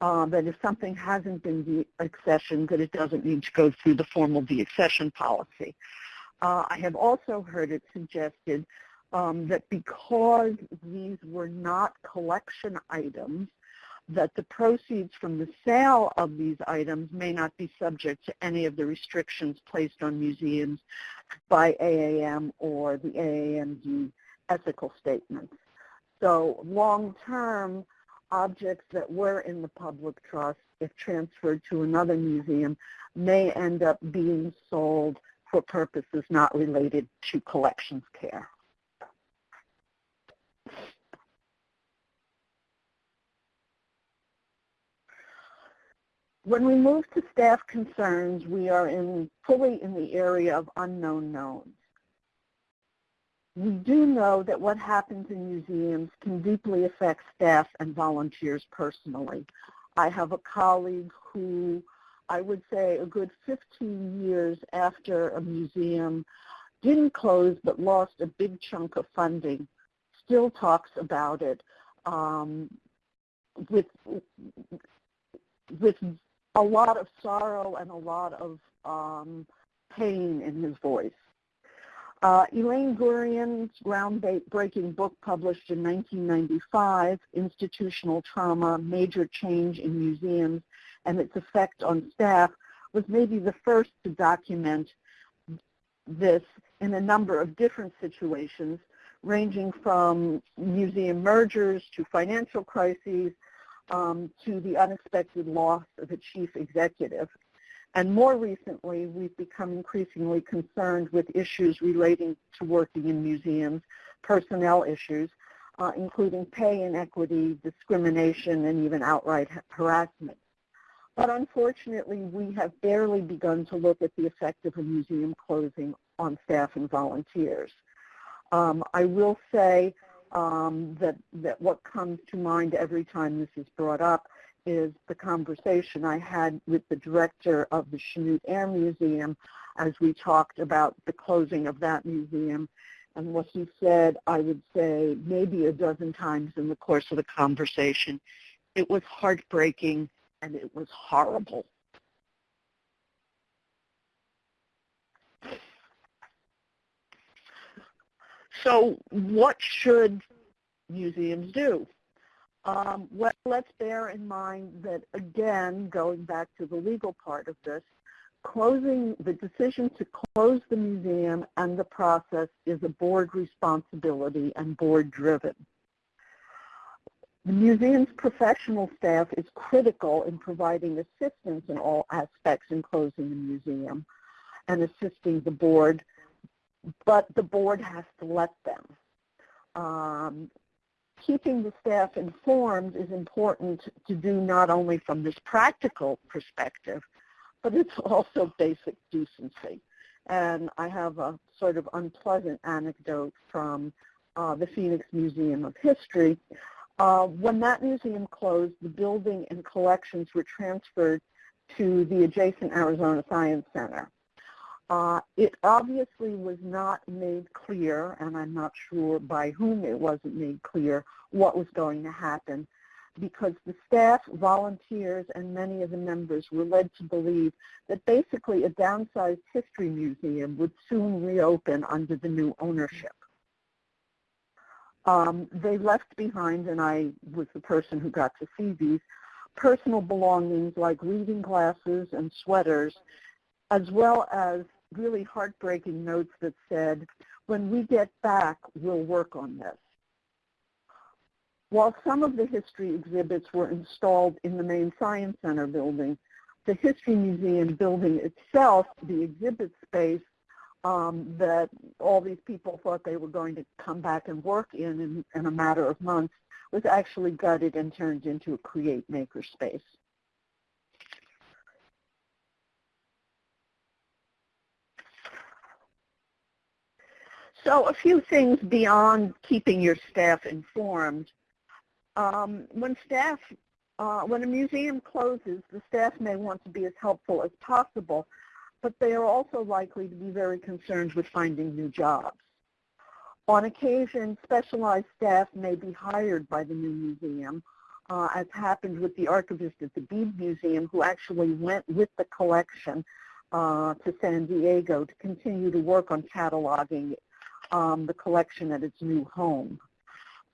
uh, that if something hasn't been deaccessioned, that it doesn't need to go through the formal deaccession policy. Uh, I have also heard it suggested um, that because these were not collection items, that the proceeds from the sale of these items may not be subject to any of the restrictions placed on museums by AAM or the AAMD ethical statements. So long-term, objects that were in the public trust, if transferred to another museum, may end up being sold for purposes not related to collections care. When we move to staff concerns, we are in, fully in the area of unknown knowns. We do know that what happens in museums can deeply affect staff and volunteers personally. I have a colleague who I would say a good 15 years after a museum didn't close but lost a big chunk of funding, still talks about it um, with, with a lot of sorrow and a lot of um, pain in his voice. Uh, Elaine Gurian's groundbreaking book published in 1995, Institutional Trauma, Major Change in Museums and its Effect on Staff, was maybe the first to document this in a number of different situations, ranging from museum mergers to financial crises um, to the unexpected loss of a chief executive. And more recently, we've become increasingly concerned with issues relating to working in museums, personnel issues, uh, including pay inequity, discrimination, and even outright harassment. But unfortunately, we have barely begun to look at the effect of a museum closing on staff and volunteers. Um, I will say um, that, that what comes to mind every time this is brought up is the conversation I had with the director of the Chanute Air Museum as we talked about the closing of that museum. And what he said, I would say maybe a dozen times in the course of the conversation, it was heartbreaking and it was horrible. So what should museums do? Um, well, let's bear in mind that, again, going back to the legal part of this, closing the decision to close the museum and the process is a board responsibility and board driven. The museum's professional staff is critical in providing assistance in all aspects in closing the museum and assisting the board, but the board has to let them. Um, keeping the staff informed is important to do not only from this practical perspective, but it's also basic decency. And I have a sort of unpleasant anecdote from uh, the Phoenix Museum of History uh, when that museum closed, the building and collections were transferred to the adjacent Arizona Science Center. Uh, it obviously was not made clear, and I'm not sure by whom it wasn't made clear, what was going to happen because the staff, volunteers, and many of the members were led to believe that basically a downsized history museum would soon reopen under the new ownership. Um, they left behind, and I was the person who got to see these, personal belongings like reading glasses and sweaters, as well as really heartbreaking notes that said, when we get back, we'll work on this. While some of the history exhibits were installed in the main Science Center building, the History Museum building itself, the exhibit space, um, that all these people thought they were going to come back and work in, in in a matter of months was actually gutted and turned into a create maker space. So a few things beyond keeping your staff informed. Um, when staff, uh, when a museum closes, the staff may want to be as helpful as possible, but they are also likely to be very concerned with finding new jobs. On occasion, specialized staff may be hired by the new museum, uh, as happened with the archivist at the Bead Museum, who actually went with the collection uh, to San Diego to continue to work on cataloging um, the collection at its new home.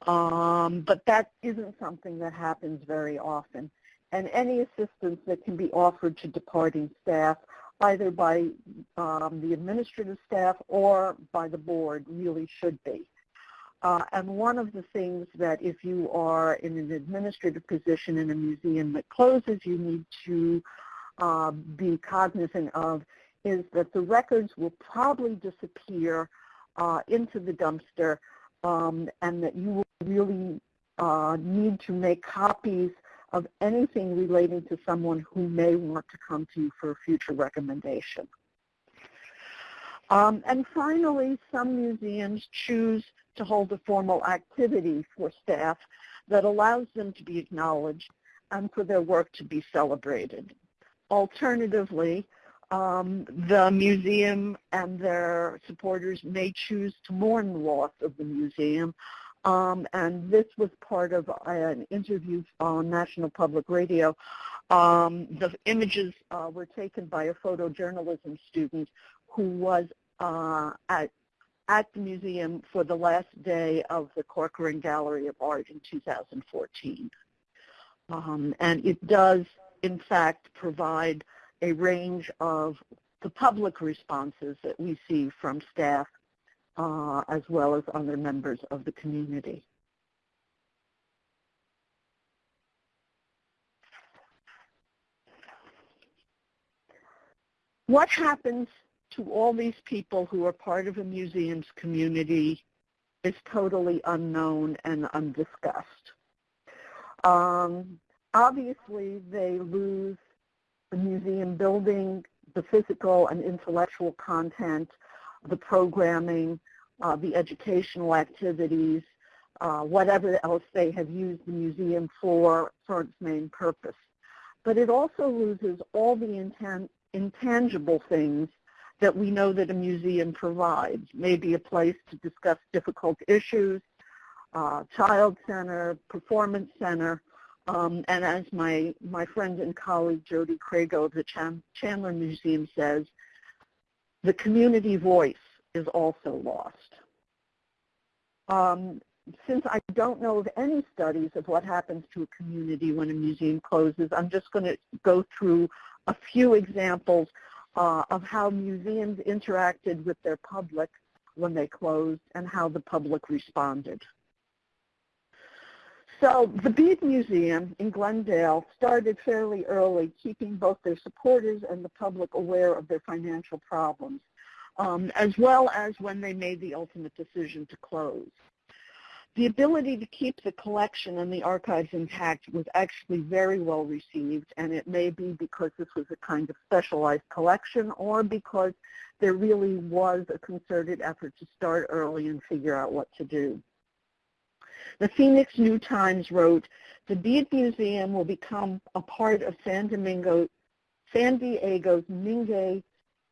Um, but that isn't something that happens very often. And any assistance that can be offered to departing staff either by um, the administrative staff or by the board really should be. Uh, and one of the things that if you are in an administrative position in a museum that closes, you need to uh, be cognizant of is that the records will probably disappear uh, into the dumpster um, and that you will really uh, need to make copies of anything relating to someone who may want to come to you for a future recommendation. Um, and finally, some museums choose to hold a formal activity for staff that allows them to be acknowledged and for their work to be celebrated. Alternatively, um, the museum and their supporters may choose to mourn the loss of the museum um, and this was part of an interview on National Public Radio. Um, the images uh, were taken by a photojournalism student who was uh, at, at the museum for the last day of the Corcoran Gallery of Art in 2014. Um, and it does, in fact, provide a range of the public responses that we see from staff uh, as well as other members of the community. What happens to all these people who are part of a museum's community is totally unknown and undiscussed. Um, obviously, they lose the museum building, the physical and intellectual content, the programming, uh, the educational activities, uh, whatever else they have used the museum for, for its main purpose. But it also loses all the intan intangible things that we know that a museum provides, maybe a place to discuss difficult issues, uh, child center, performance center, um, and as my, my friend and colleague Jody Crago of the Chan Chandler Museum says, the community voice is also lost. Um, since I don't know of any studies of what happens to a community when a museum closes, I'm just going to go through a few examples uh, of how museums interacted with their public when they closed and how the public responded. So the Bead Museum in Glendale started fairly early, keeping both their supporters and the public aware of their financial problems, um, as well as when they made the ultimate decision to close. The ability to keep the collection and the archives intact was actually very well received, and it may be because this was a kind of specialized collection or because there really was a concerted effort to start early and figure out what to do. The Phoenix New Times wrote, the Bead Museum will become a part of San, Domingo, San Diego's Mingei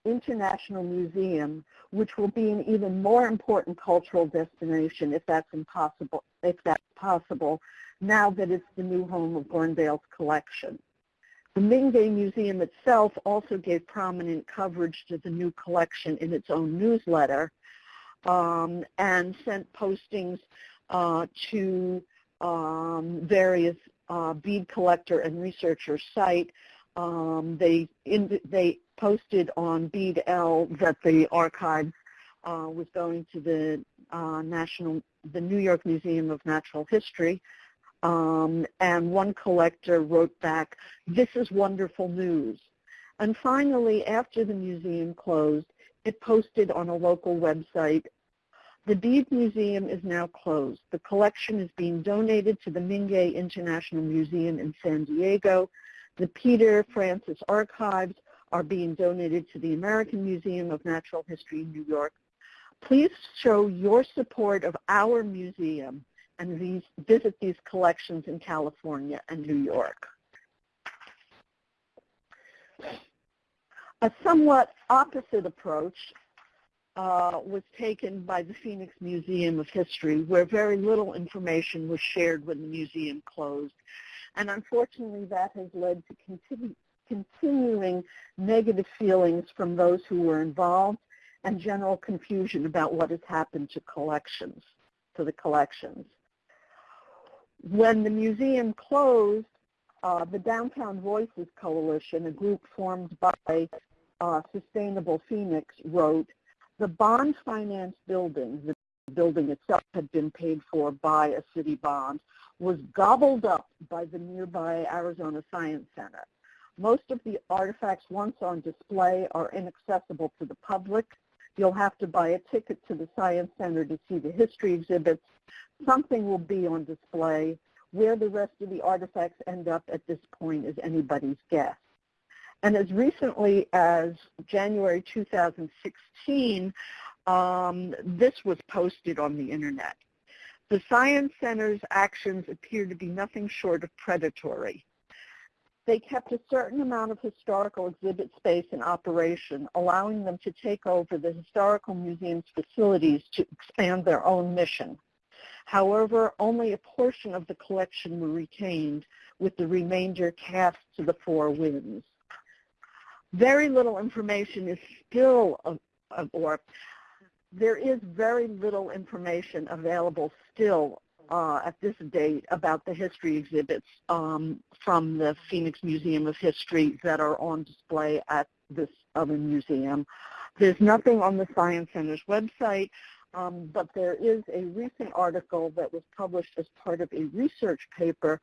International Museum, which will be an even more important cultural destination if that's impossible, if that's possible, now that it's the new home of Glendale's collection. The Mingei Museum itself also gave prominent coverage to the new collection in its own newsletter um, and sent postings to um, various uh, bead collector and researcher site. Um, they, in, they posted on BeadL that the archives uh, was going to the uh, national, the New York Museum of Natural History. Um, and one collector wrote back, this is wonderful news. And finally, after the museum closed, it posted on a local website the Bead Museum is now closed. The collection is being donated to the Mingei International Museum in San Diego. The Peter Francis Archives are being donated to the American Museum of Natural History in New York. Please show your support of our museum and visit these collections in California and New York. A somewhat opposite approach uh, was taken by the Phoenix Museum of History, where very little information was shared when the museum closed. And unfortunately, that has led to continu continuing negative feelings from those who were involved and general confusion about what has happened to collections, to the collections. When the museum closed, uh, the Downtown Voices Coalition, a group formed by uh, Sustainable Phoenix, wrote, the bond finance building, the building itself had been paid for by a city bond, was gobbled up by the nearby Arizona Science Center. Most of the artifacts once on display are inaccessible to the public. You'll have to buy a ticket to the Science Center to see the history exhibits. Something will be on display. Where the rest of the artifacts end up at this point is anybody's guess. And as recently as January 2016, um, this was posted on the internet. The Science Center's actions appear to be nothing short of predatory. They kept a certain amount of historical exhibit space in operation, allowing them to take over the Historical Museum's facilities to expand their own mission. However, only a portion of the collection were retained, with the remainder cast to the four winds very little information is still, or there is very little information available still uh, at this date about the history exhibits um, from the Phoenix Museum of History that are on display at this other museum. There's nothing on the Science Center's website, um, but there is a recent article that was published as part of a research paper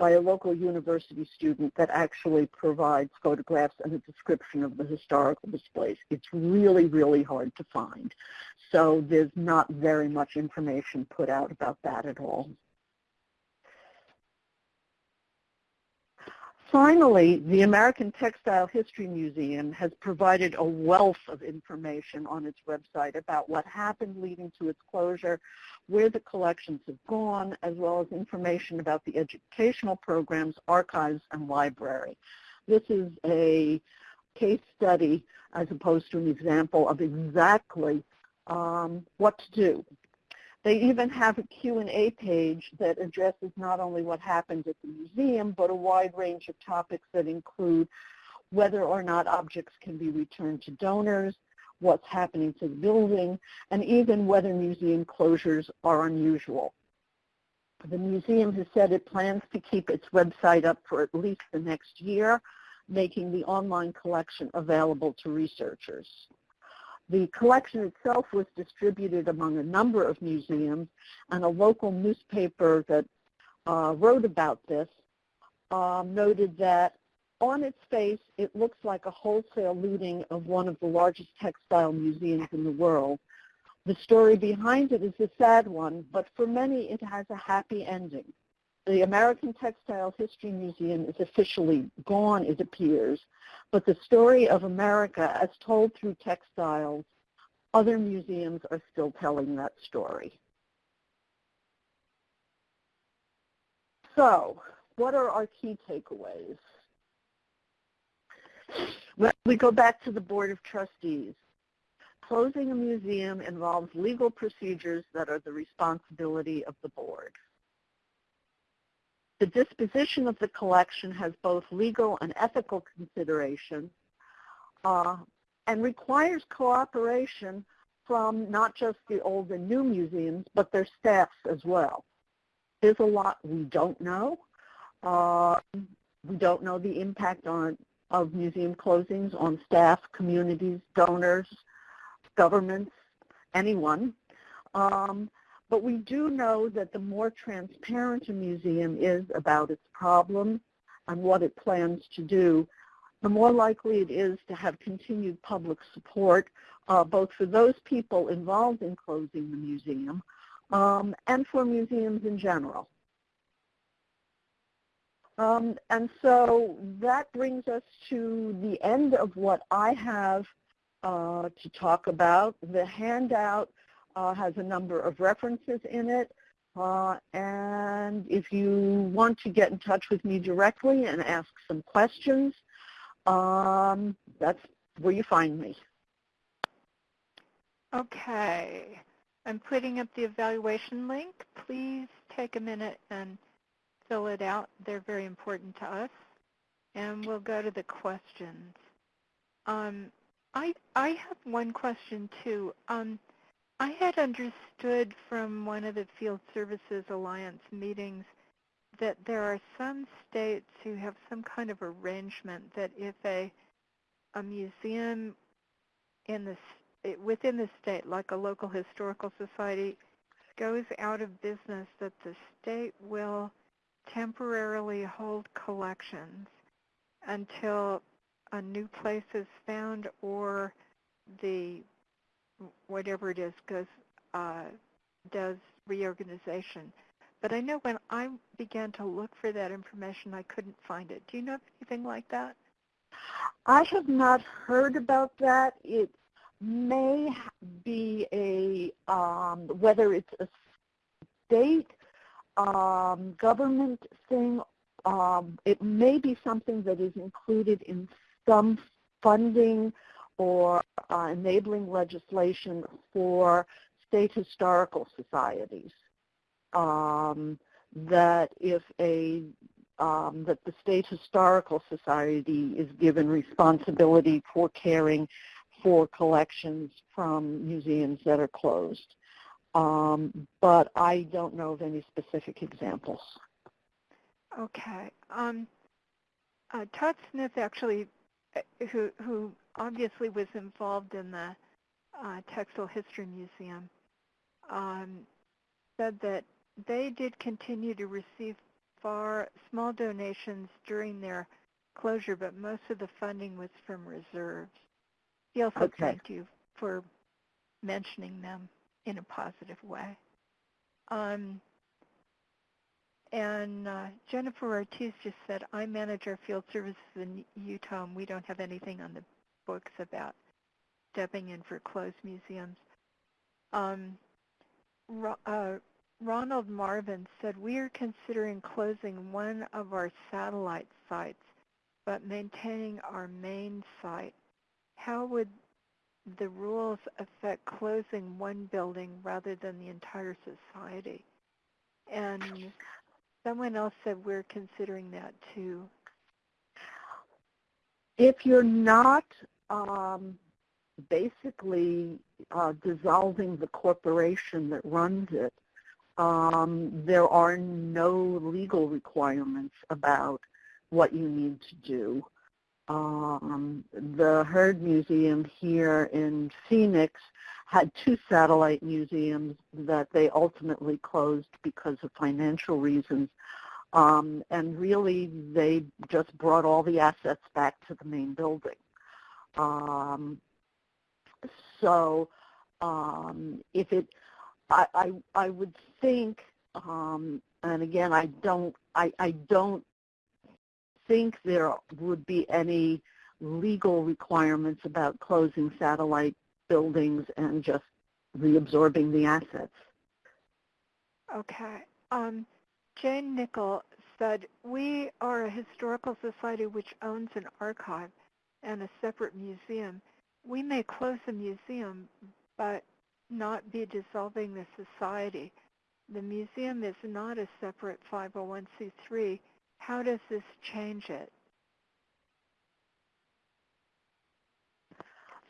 by a local university student that actually provides photographs and a description of the historical displays. It's really, really hard to find. So there's not very much information put out about that at all. Finally, the American Textile History Museum has provided a wealth of information on its website about what happened leading to its closure, where the collections have gone, as well as information about the educational programs, archives, and library. This is a case study as opposed to an example of exactly um, what to do they even have a Q&A page that addresses not only what happened at the museum, but a wide range of topics that include whether or not objects can be returned to donors, what's happening to the building, and even whether museum closures are unusual. The museum has said it plans to keep its website up for at least the next year, making the online collection available to researchers. The collection itself was distributed among a number of museums, and a local newspaper that uh, wrote about this um, noted that on its face, it looks like a wholesale looting of one of the largest textile museums in the world. The story behind it is a sad one, but for many it has a happy ending. The American Textile History Museum is officially gone, it appears, but the story of America as told through textiles, other museums are still telling that story. So, what are our key takeaways? Well, we go back to the Board of Trustees. Closing a museum involves legal procedures that are the responsibility of the board. The disposition of the collection has both legal and ethical considerations uh, and requires cooperation from not just the old and new museums, but their staffs as well. There's a lot we don't know. Uh, we don't know the impact on of museum closings on staff, communities, donors, governments, anyone. Um, but we do know that the more transparent a museum is about its problems and what it plans to do, the more likely it is to have continued public support, uh, both for those people involved in closing the museum um, and for museums in general. Um, and so that brings us to the end of what I have uh, to talk about. The handout has a number of references in it. Uh, and if you want to get in touch with me directly and ask some questions, um, that's where you find me. Okay. I'm putting up the evaluation link. Please take a minute and fill it out. They're very important to us. And we'll go to the questions. Um, I, I have one question, too. Um, I had understood from one of the Field Services Alliance meetings that there are some states who have some kind of arrangement that if a a museum in the eh, within the state, like a local historical society, goes out of business, that the state will temporarily hold collections until a new place is found or the whatever it is goes uh, does reorganization. But I know when I began to look for that information, I couldn't find it. Do you know of anything like that? I have not heard about that. It may be a, um, whether it's a state um, government thing, um, it may be something that is included in some funding or uh, enabling legislation for state historical societies. Um, that if a um, that the state historical society is given responsibility for caring for collections from museums that are closed. Um, but I don't know of any specific examples. Okay. Um, uh, Todd Smith actually who who obviously was involved in the uh, Textile History Museum, um, said that they did continue to receive far small donations during their closure, but most of the funding was from reserves. He also Okay. thanked you for mentioning them in a positive way. Um, and uh, Jennifer Ortiz just said, I manage our field services in Utah, and we don't have anything on the books about stepping in for closed museums. Um, uh, Ronald Marvin said, we are considering closing one of our satellite sites, but maintaining our main site. How would the rules affect closing one building rather than the entire society? And someone else said we're considering that too. If you're not um, basically uh, dissolving the corporation that runs it, um, there are no legal requirements about what you need to do. Um, the Heard Museum here in Phoenix had two satellite museums that they ultimately closed because of financial reasons. Um, and really, they just brought all the assets back to the main building. Um, so um, if it, I, I, I would think, um, and again, I don't, I, I don't think there would be any legal requirements about closing satellite buildings and just reabsorbing the assets. Okay. Um, Jane Nickel said, we are a historical society which owns an archive and a separate museum. We may close the museum, but not be dissolving the society. The museum is not a separate 501c3. How does this change it?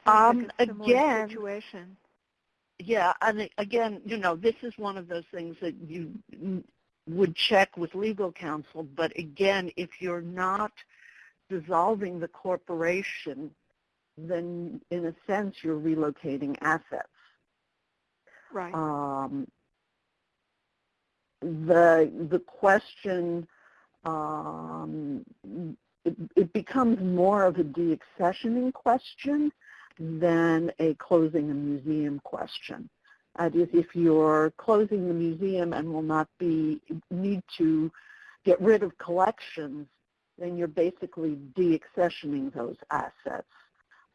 Um, like a similar again- situation. Yeah, and again, you know, this is one of those things that you would check with legal counsel. But again, if you're not dissolving the corporation, then in a sense you're relocating assets. Right. Um, the the question um, it, it becomes more of a deaccessioning question than a closing a museum question. That is, if you're closing the museum and will not be need to get rid of collections, then you're basically deaccessioning those assets,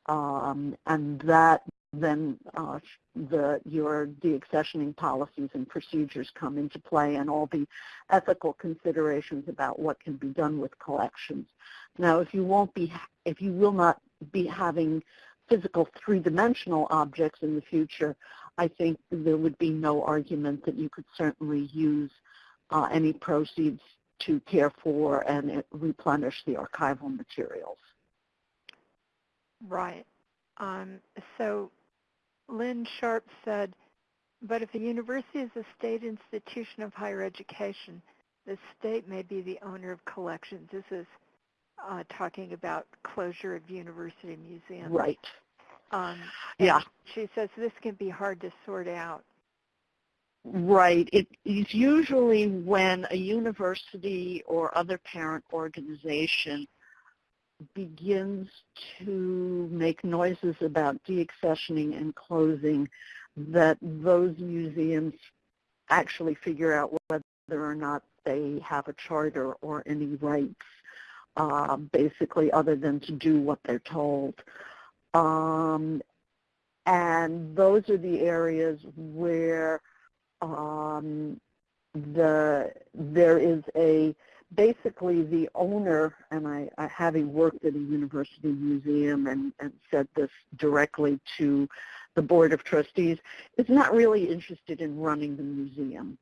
um, and that then uh, the your deaccessioning policies and procedures come into play, and all the ethical considerations about what can be done with collections. Now, if you won't be, if you will not be having physical three-dimensional objects in the future, I think there would be no argument that you could certainly use uh, any proceeds to care for and replenish the archival materials. Right. Um, so Lynn Sharp said, but if a university is a state institution of higher education, the state may be the owner of collections. This is uh, talking about closure of university museums. Right. Um, Yeah. She says this can be hard to sort out. Right. It is usually when a university or other parent organization begins to make noises about deaccessioning and closing that those museums actually figure out whether or not they have a charter or any rights, uh, basically other than to do what they're told. Um, and those are the areas where um, the there is a basically the owner, and I, I having worked at a university museum and, and said this directly to the board of trustees, is not really interested in running the museum.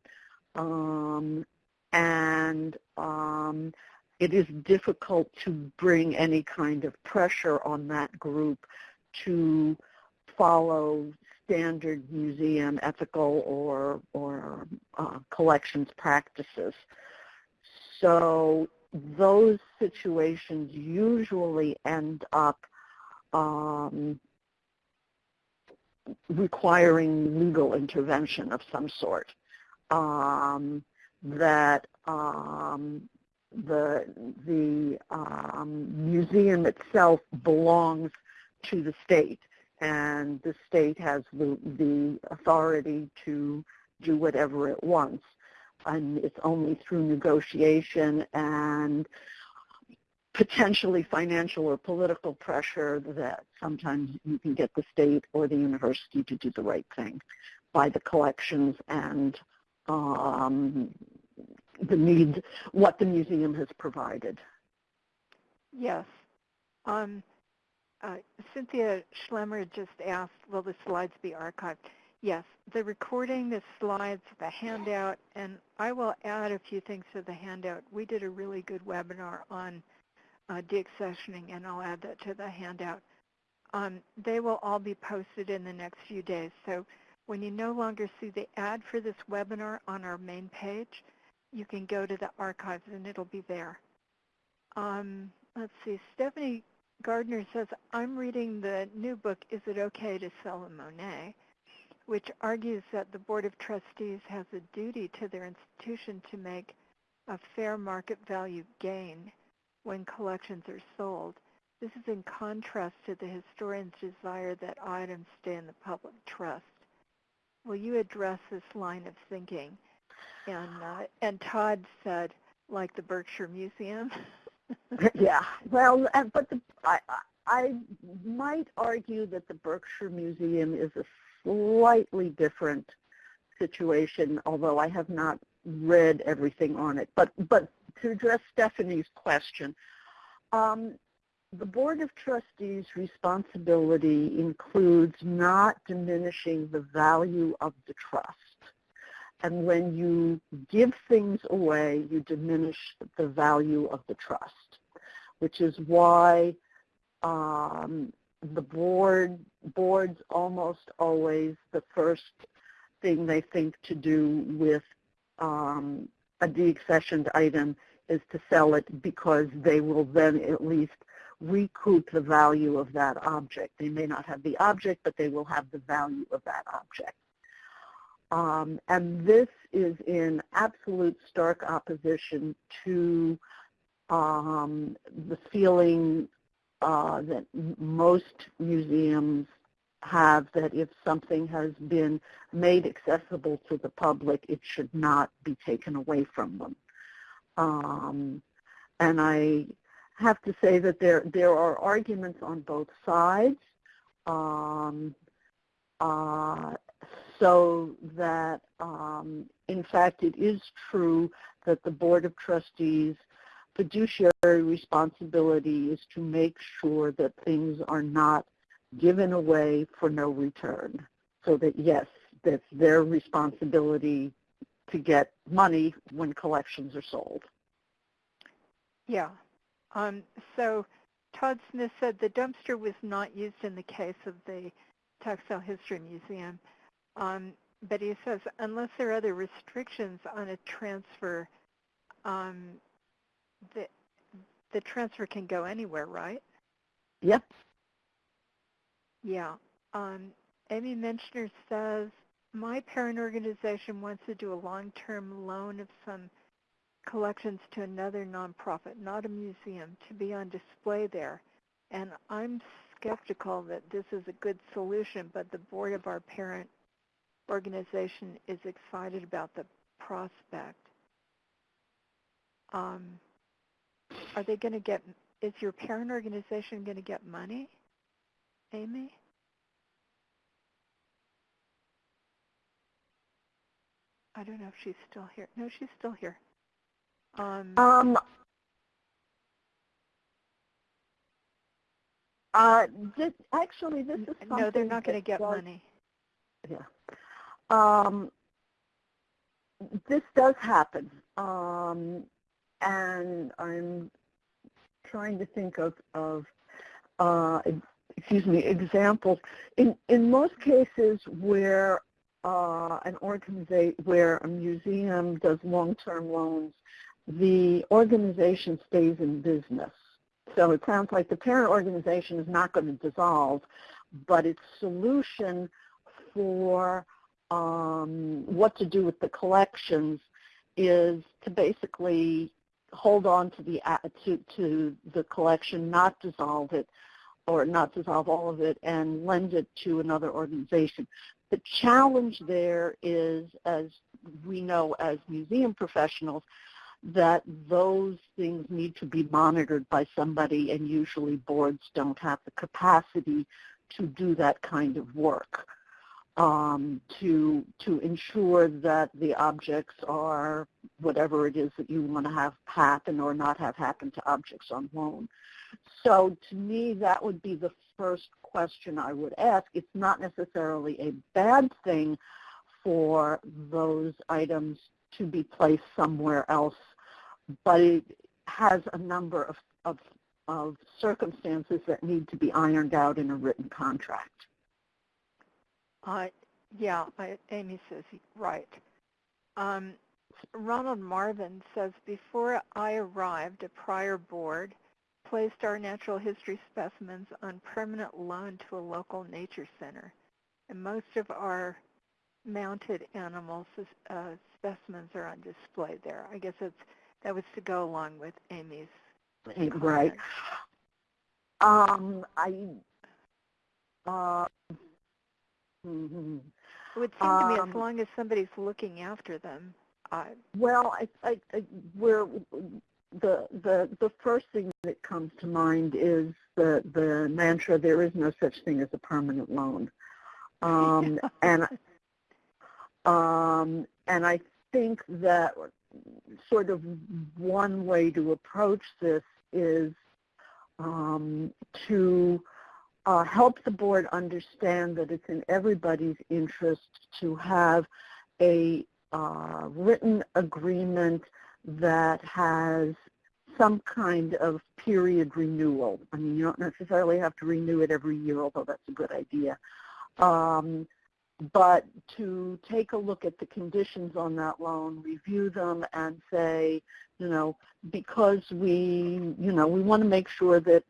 Um, and um, it is difficult to bring any kind of pressure on that group to follow standard museum ethical or, or uh, collections practices. So those situations usually end up um, requiring legal intervention of some sort. Um, that um, the the um, museum itself belongs to the state, and the state has the the authority to do whatever it wants, and it's only through negotiation and potentially financial or political pressure that sometimes you can get the state or the university to do the right thing by the collections and um, the needs, what the museum has provided. Yes. Um, uh, Cynthia Schlemmer just asked, will the slides be archived? Yes, the recording, the slides, the handout, and I will add a few things to the handout. We did a really good webinar on uh, deaccessioning, and I'll add that to the handout. Um, they will all be posted in the next few days. So when you no longer see the ad for this webinar on our main page, you can go to the archives and it'll be there. Um, let's see, Stephanie Gardner says, I'm reading the new book, Is It Okay to Sell a Monet? which argues that the Board of Trustees has a duty to their institution to make a fair market value gain when collections are sold. This is in contrast to the historian's desire that items stay in the public trust. Will you address this line of thinking? And, uh, and Todd said, like the Berkshire Museum. yeah, well, but the, I, I might argue that the Berkshire Museum is a slightly different situation, although I have not read everything on it. But, but to address Stephanie's question, um, the Board of Trustees' responsibility includes not diminishing the value of the trust. And when you give things away, you diminish the value of the trust, which is why um, the board boards almost always the first thing they think to do with um, a deaccessioned item is to sell it because they will then at least recoup the value of that object. They may not have the object, but they will have the value of that object. Um, and this is in absolute stark opposition to um, the feeling uh, that most museums have that if something has been made accessible to the public, it should not be taken away from them. Um, and I have to say that there there are arguments on both sides, um, uh, so that um, in fact it is true that the Board of Trustees fiduciary responsibility is to make sure that things are not given away for no return. So that yes, that's their responsibility to get money when collections are sold. Yeah. Um, so Todd Smith said the dumpster was not used in the case of the Textile History Museum. Um, but he says unless there are other restrictions on a transfer, um, the, the transfer can go anywhere, right? Yep. Yeah. Um, Amy Menschner says, my parent organization wants to do a long-term loan of some collections to another nonprofit, not a museum, to be on display there. And I'm skeptical that this is a good solution, but the board of our parent organization is excited about the prospect. Um, are they going to get, is your parent organization going to get money, Amy? I don't know if she's still here. No, she's still here. Um, Um, uh, this, actually, this is no, they're not going to get does- money. Yeah. Um, this does happen. Um, and I'm trying to think of, of uh, excuse me, examples. In, in most cases where uh, an organization, where a museum does long-term loans the organization stays in business. So it sounds like the parent organization is not going to dissolve, but its solution for um, what to do with the collections is to basically hold on to the to, to the collection, not dissolve it, or not dissolve all of it, and lend it to another organization. The challenge there is, as we know as museum professionals, that those things need to be monitored by somebody, and usually boards don't have the capacity to do that kind of work um, to to ensure that the objects are whatever it is that you want to have happen or not have happen to objects on loan. So to me, that would be the first question I would ask. It's not necessarily a bad thing for those items to be placed somewhere else, but it has a number of, of, of circumstances that need to be ironed out in a written contract. Uh, yeah, I, Amy says right. Um, Ronald Marvin says, before I arrived, a prior board placed our natural history specimens on permanent loan to a local nature center. And most of our mounted animals uh, specimens are on display there. I guess it's, that was to go along with Amy's Right. Um, I, uh, Mm-hmm. It would seem to me as Um, long as somebody's looking after them. I, Well, I, I, I, we're, the, the, the first thing that comes to mind is the, the mantra, there is no such thing as a permanent loan. Um, and, um, and I think that sort of one way to approach this is um, to uh, help the board understand that it's in everybody's interest to have a uh, written agreement that has some kind of period renewal. I mean, you don't necessarily have to renew it every year, although that's a good idea. Um, but to take a look at the conditions on that loan, review them, and say, you know, because we, you know, we want to make sure that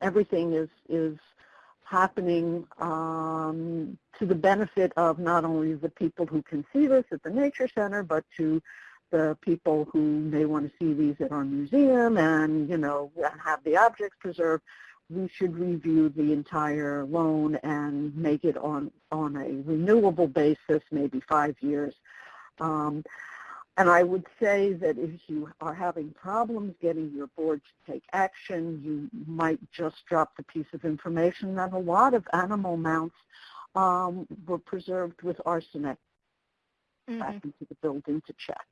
everything is is happening um, to the benefit of not only the people who can see this at the Nature Center, but to the people who may want to see these at our museum and, you know, have the objects preserved, we should review the entire loan and make it on, on a renewable basis, maybe five years. Um, and I would say that if you are having problems getting your board to take action, you might just drop the piece of information that a lot of animal mounts um, were preserved with arsenic mm-hmm. back into the building to check.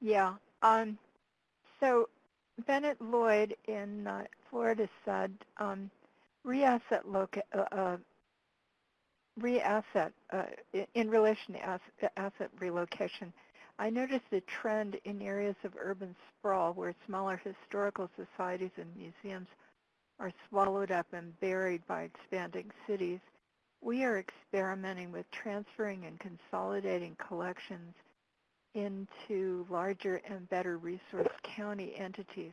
Yeah. Um, so Bennett Lloyd in uh, Florida said, um, reasset loca- uh, uh, reasset uh, in relation to asset, asset relocation I noticed a trend in areas of urban sprawl where smaller historical societies and museums are swallowed up and buried by expanding cities. We are experimenting with transferring and consolidating collections into larger and better resource county entities,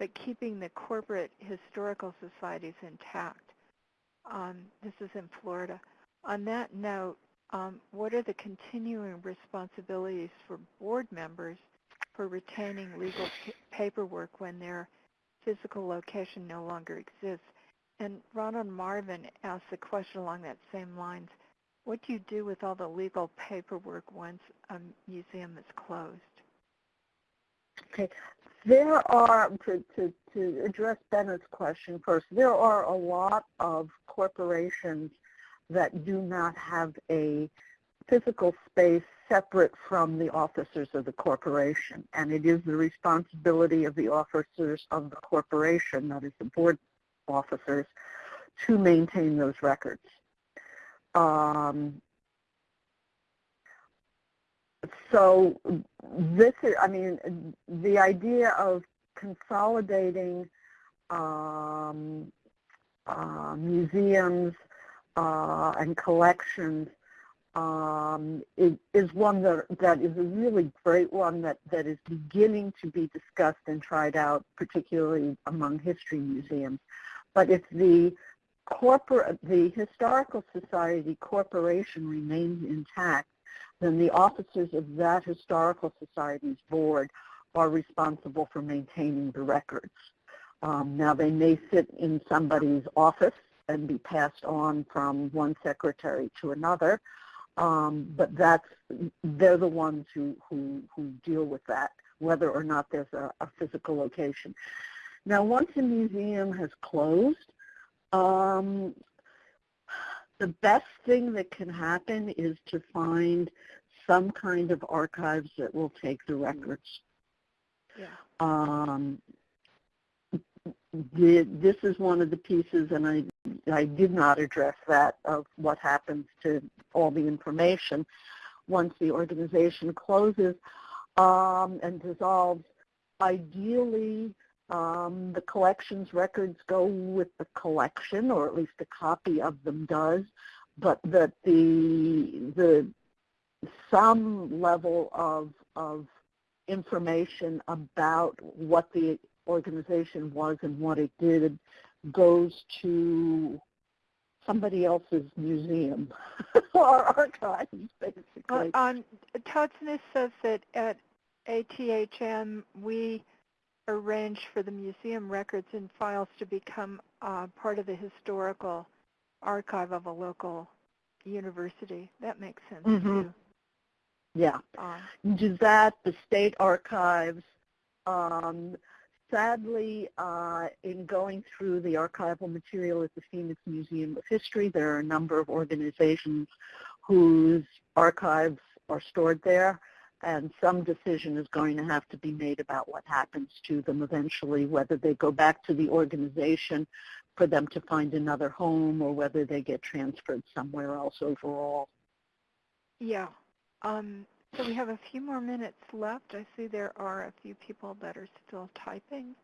but keeping the corporate historical societies intact. Um, this is in Florida. On that note, um, what are the continuing responsibilities for board members for retaining legal paperwork when their physical location no longer exists? And Ronald Marvin asked a question along that same lines. What do you do with all the legal paperwork once a museum is closed? Okay. There are, to, to, to address Bennett's question first, there are a lot of corporations that do not have a physical space separate from the officers of the corporation. And it is the responsibility of the officers of the corporation, that is the board officers, to maintain those records. Um, so this is, I mean, the idea of consolidating um, uh, museums uh, and collections um, is, is one that, that is a really great one that, that is beginning to be discussed and tried out, particularly among history museums. But if the corporate, the Historical Society corporation remains intact, then the officers of that Historical Society's board are responsible for maintaining the records. Um, now they may sit in somebody's office and be passed on from one secretary to another, um, but that's they're the ones who, who, who deal with that, whether or not there's a, a physical location. Now, once a museum has closed, um, the best thing that can happen is to find some kind of archives that will take the records. Yeah. Um, the, this is one of the pieces, and I, I did not address that, of what happens to all the information once the organization closes um, and dissolves. Ideally, um, the collections records go with the collection, or at least a copy of them does, but that the, the some level of, of information about what the organization was and what it did goes to somebody else's museum or archives, basically. Well, um, Smith says that at ATHM we arrange for the museum records and files to become uh, part of the historical archive of a local university. That makes sense Mhm. too. yeah. Uh, do that, the state archives. Um, sadly, uh, in going through the archival material at the Phoenix Museum of History, there are a number of organizations whose archives are stored there, and some decision is going to have to be made about what happens to them eventually, whether they go back to the organization for them to find another home or whether they get transferred somewhere else overall. yeah. Um, so we have a few more minutes left. I see there are a few people that are still typing.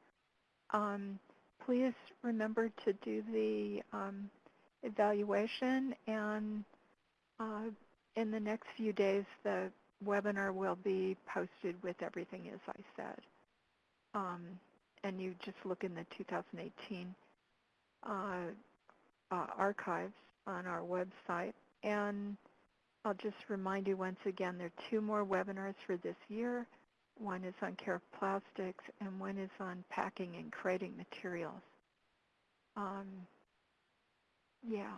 Um, please remember to do the um, evaluation and uh, in the next few days the webinar will be posted with everything as I said. Um, and you just look in the 2018 uh, uh, archives on our website. And I'll just remind you once again, there are two more webinars for this year. One is on care of plastics, and one is on packing and crating materials. Um, yeah.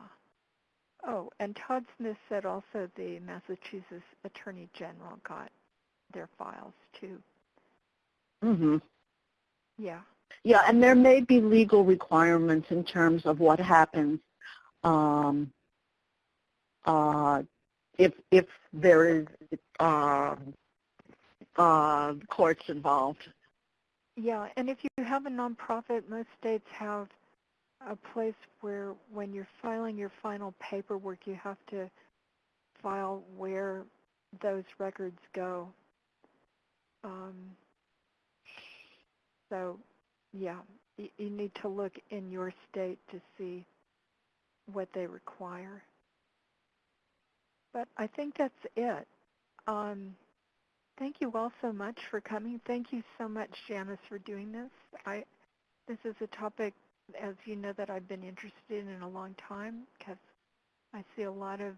Oh, and Todd Smith said also the Massachusetts Attorney General got their files too. Mm-hmm. Yeah. Yeah, and there may be legal requirements in terms of what happens um, uh, if if there is um, uh, courts involved. Yeah, and if you have a nonprofit, most states have a place where when you're filing your final paperwork, you have to file where those records go. Um, so, yeah, you, you need to look in your state to see what they require. But I think that's it. Um, thank you all so much for coming. Thank you so much, Janice, for doing this. I, this is a topic, as you know, that I've been interested in in a long time because I see a lot of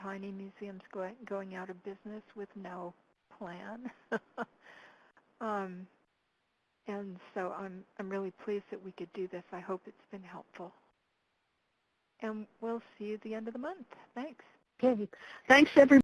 tiny museums going going out of business with no plan. um, and so I'm I'm really pleased that we could do this. I hope it's been helpful. And we'll see you at the end of the month. Thanks. Okay. Thanks, everybody.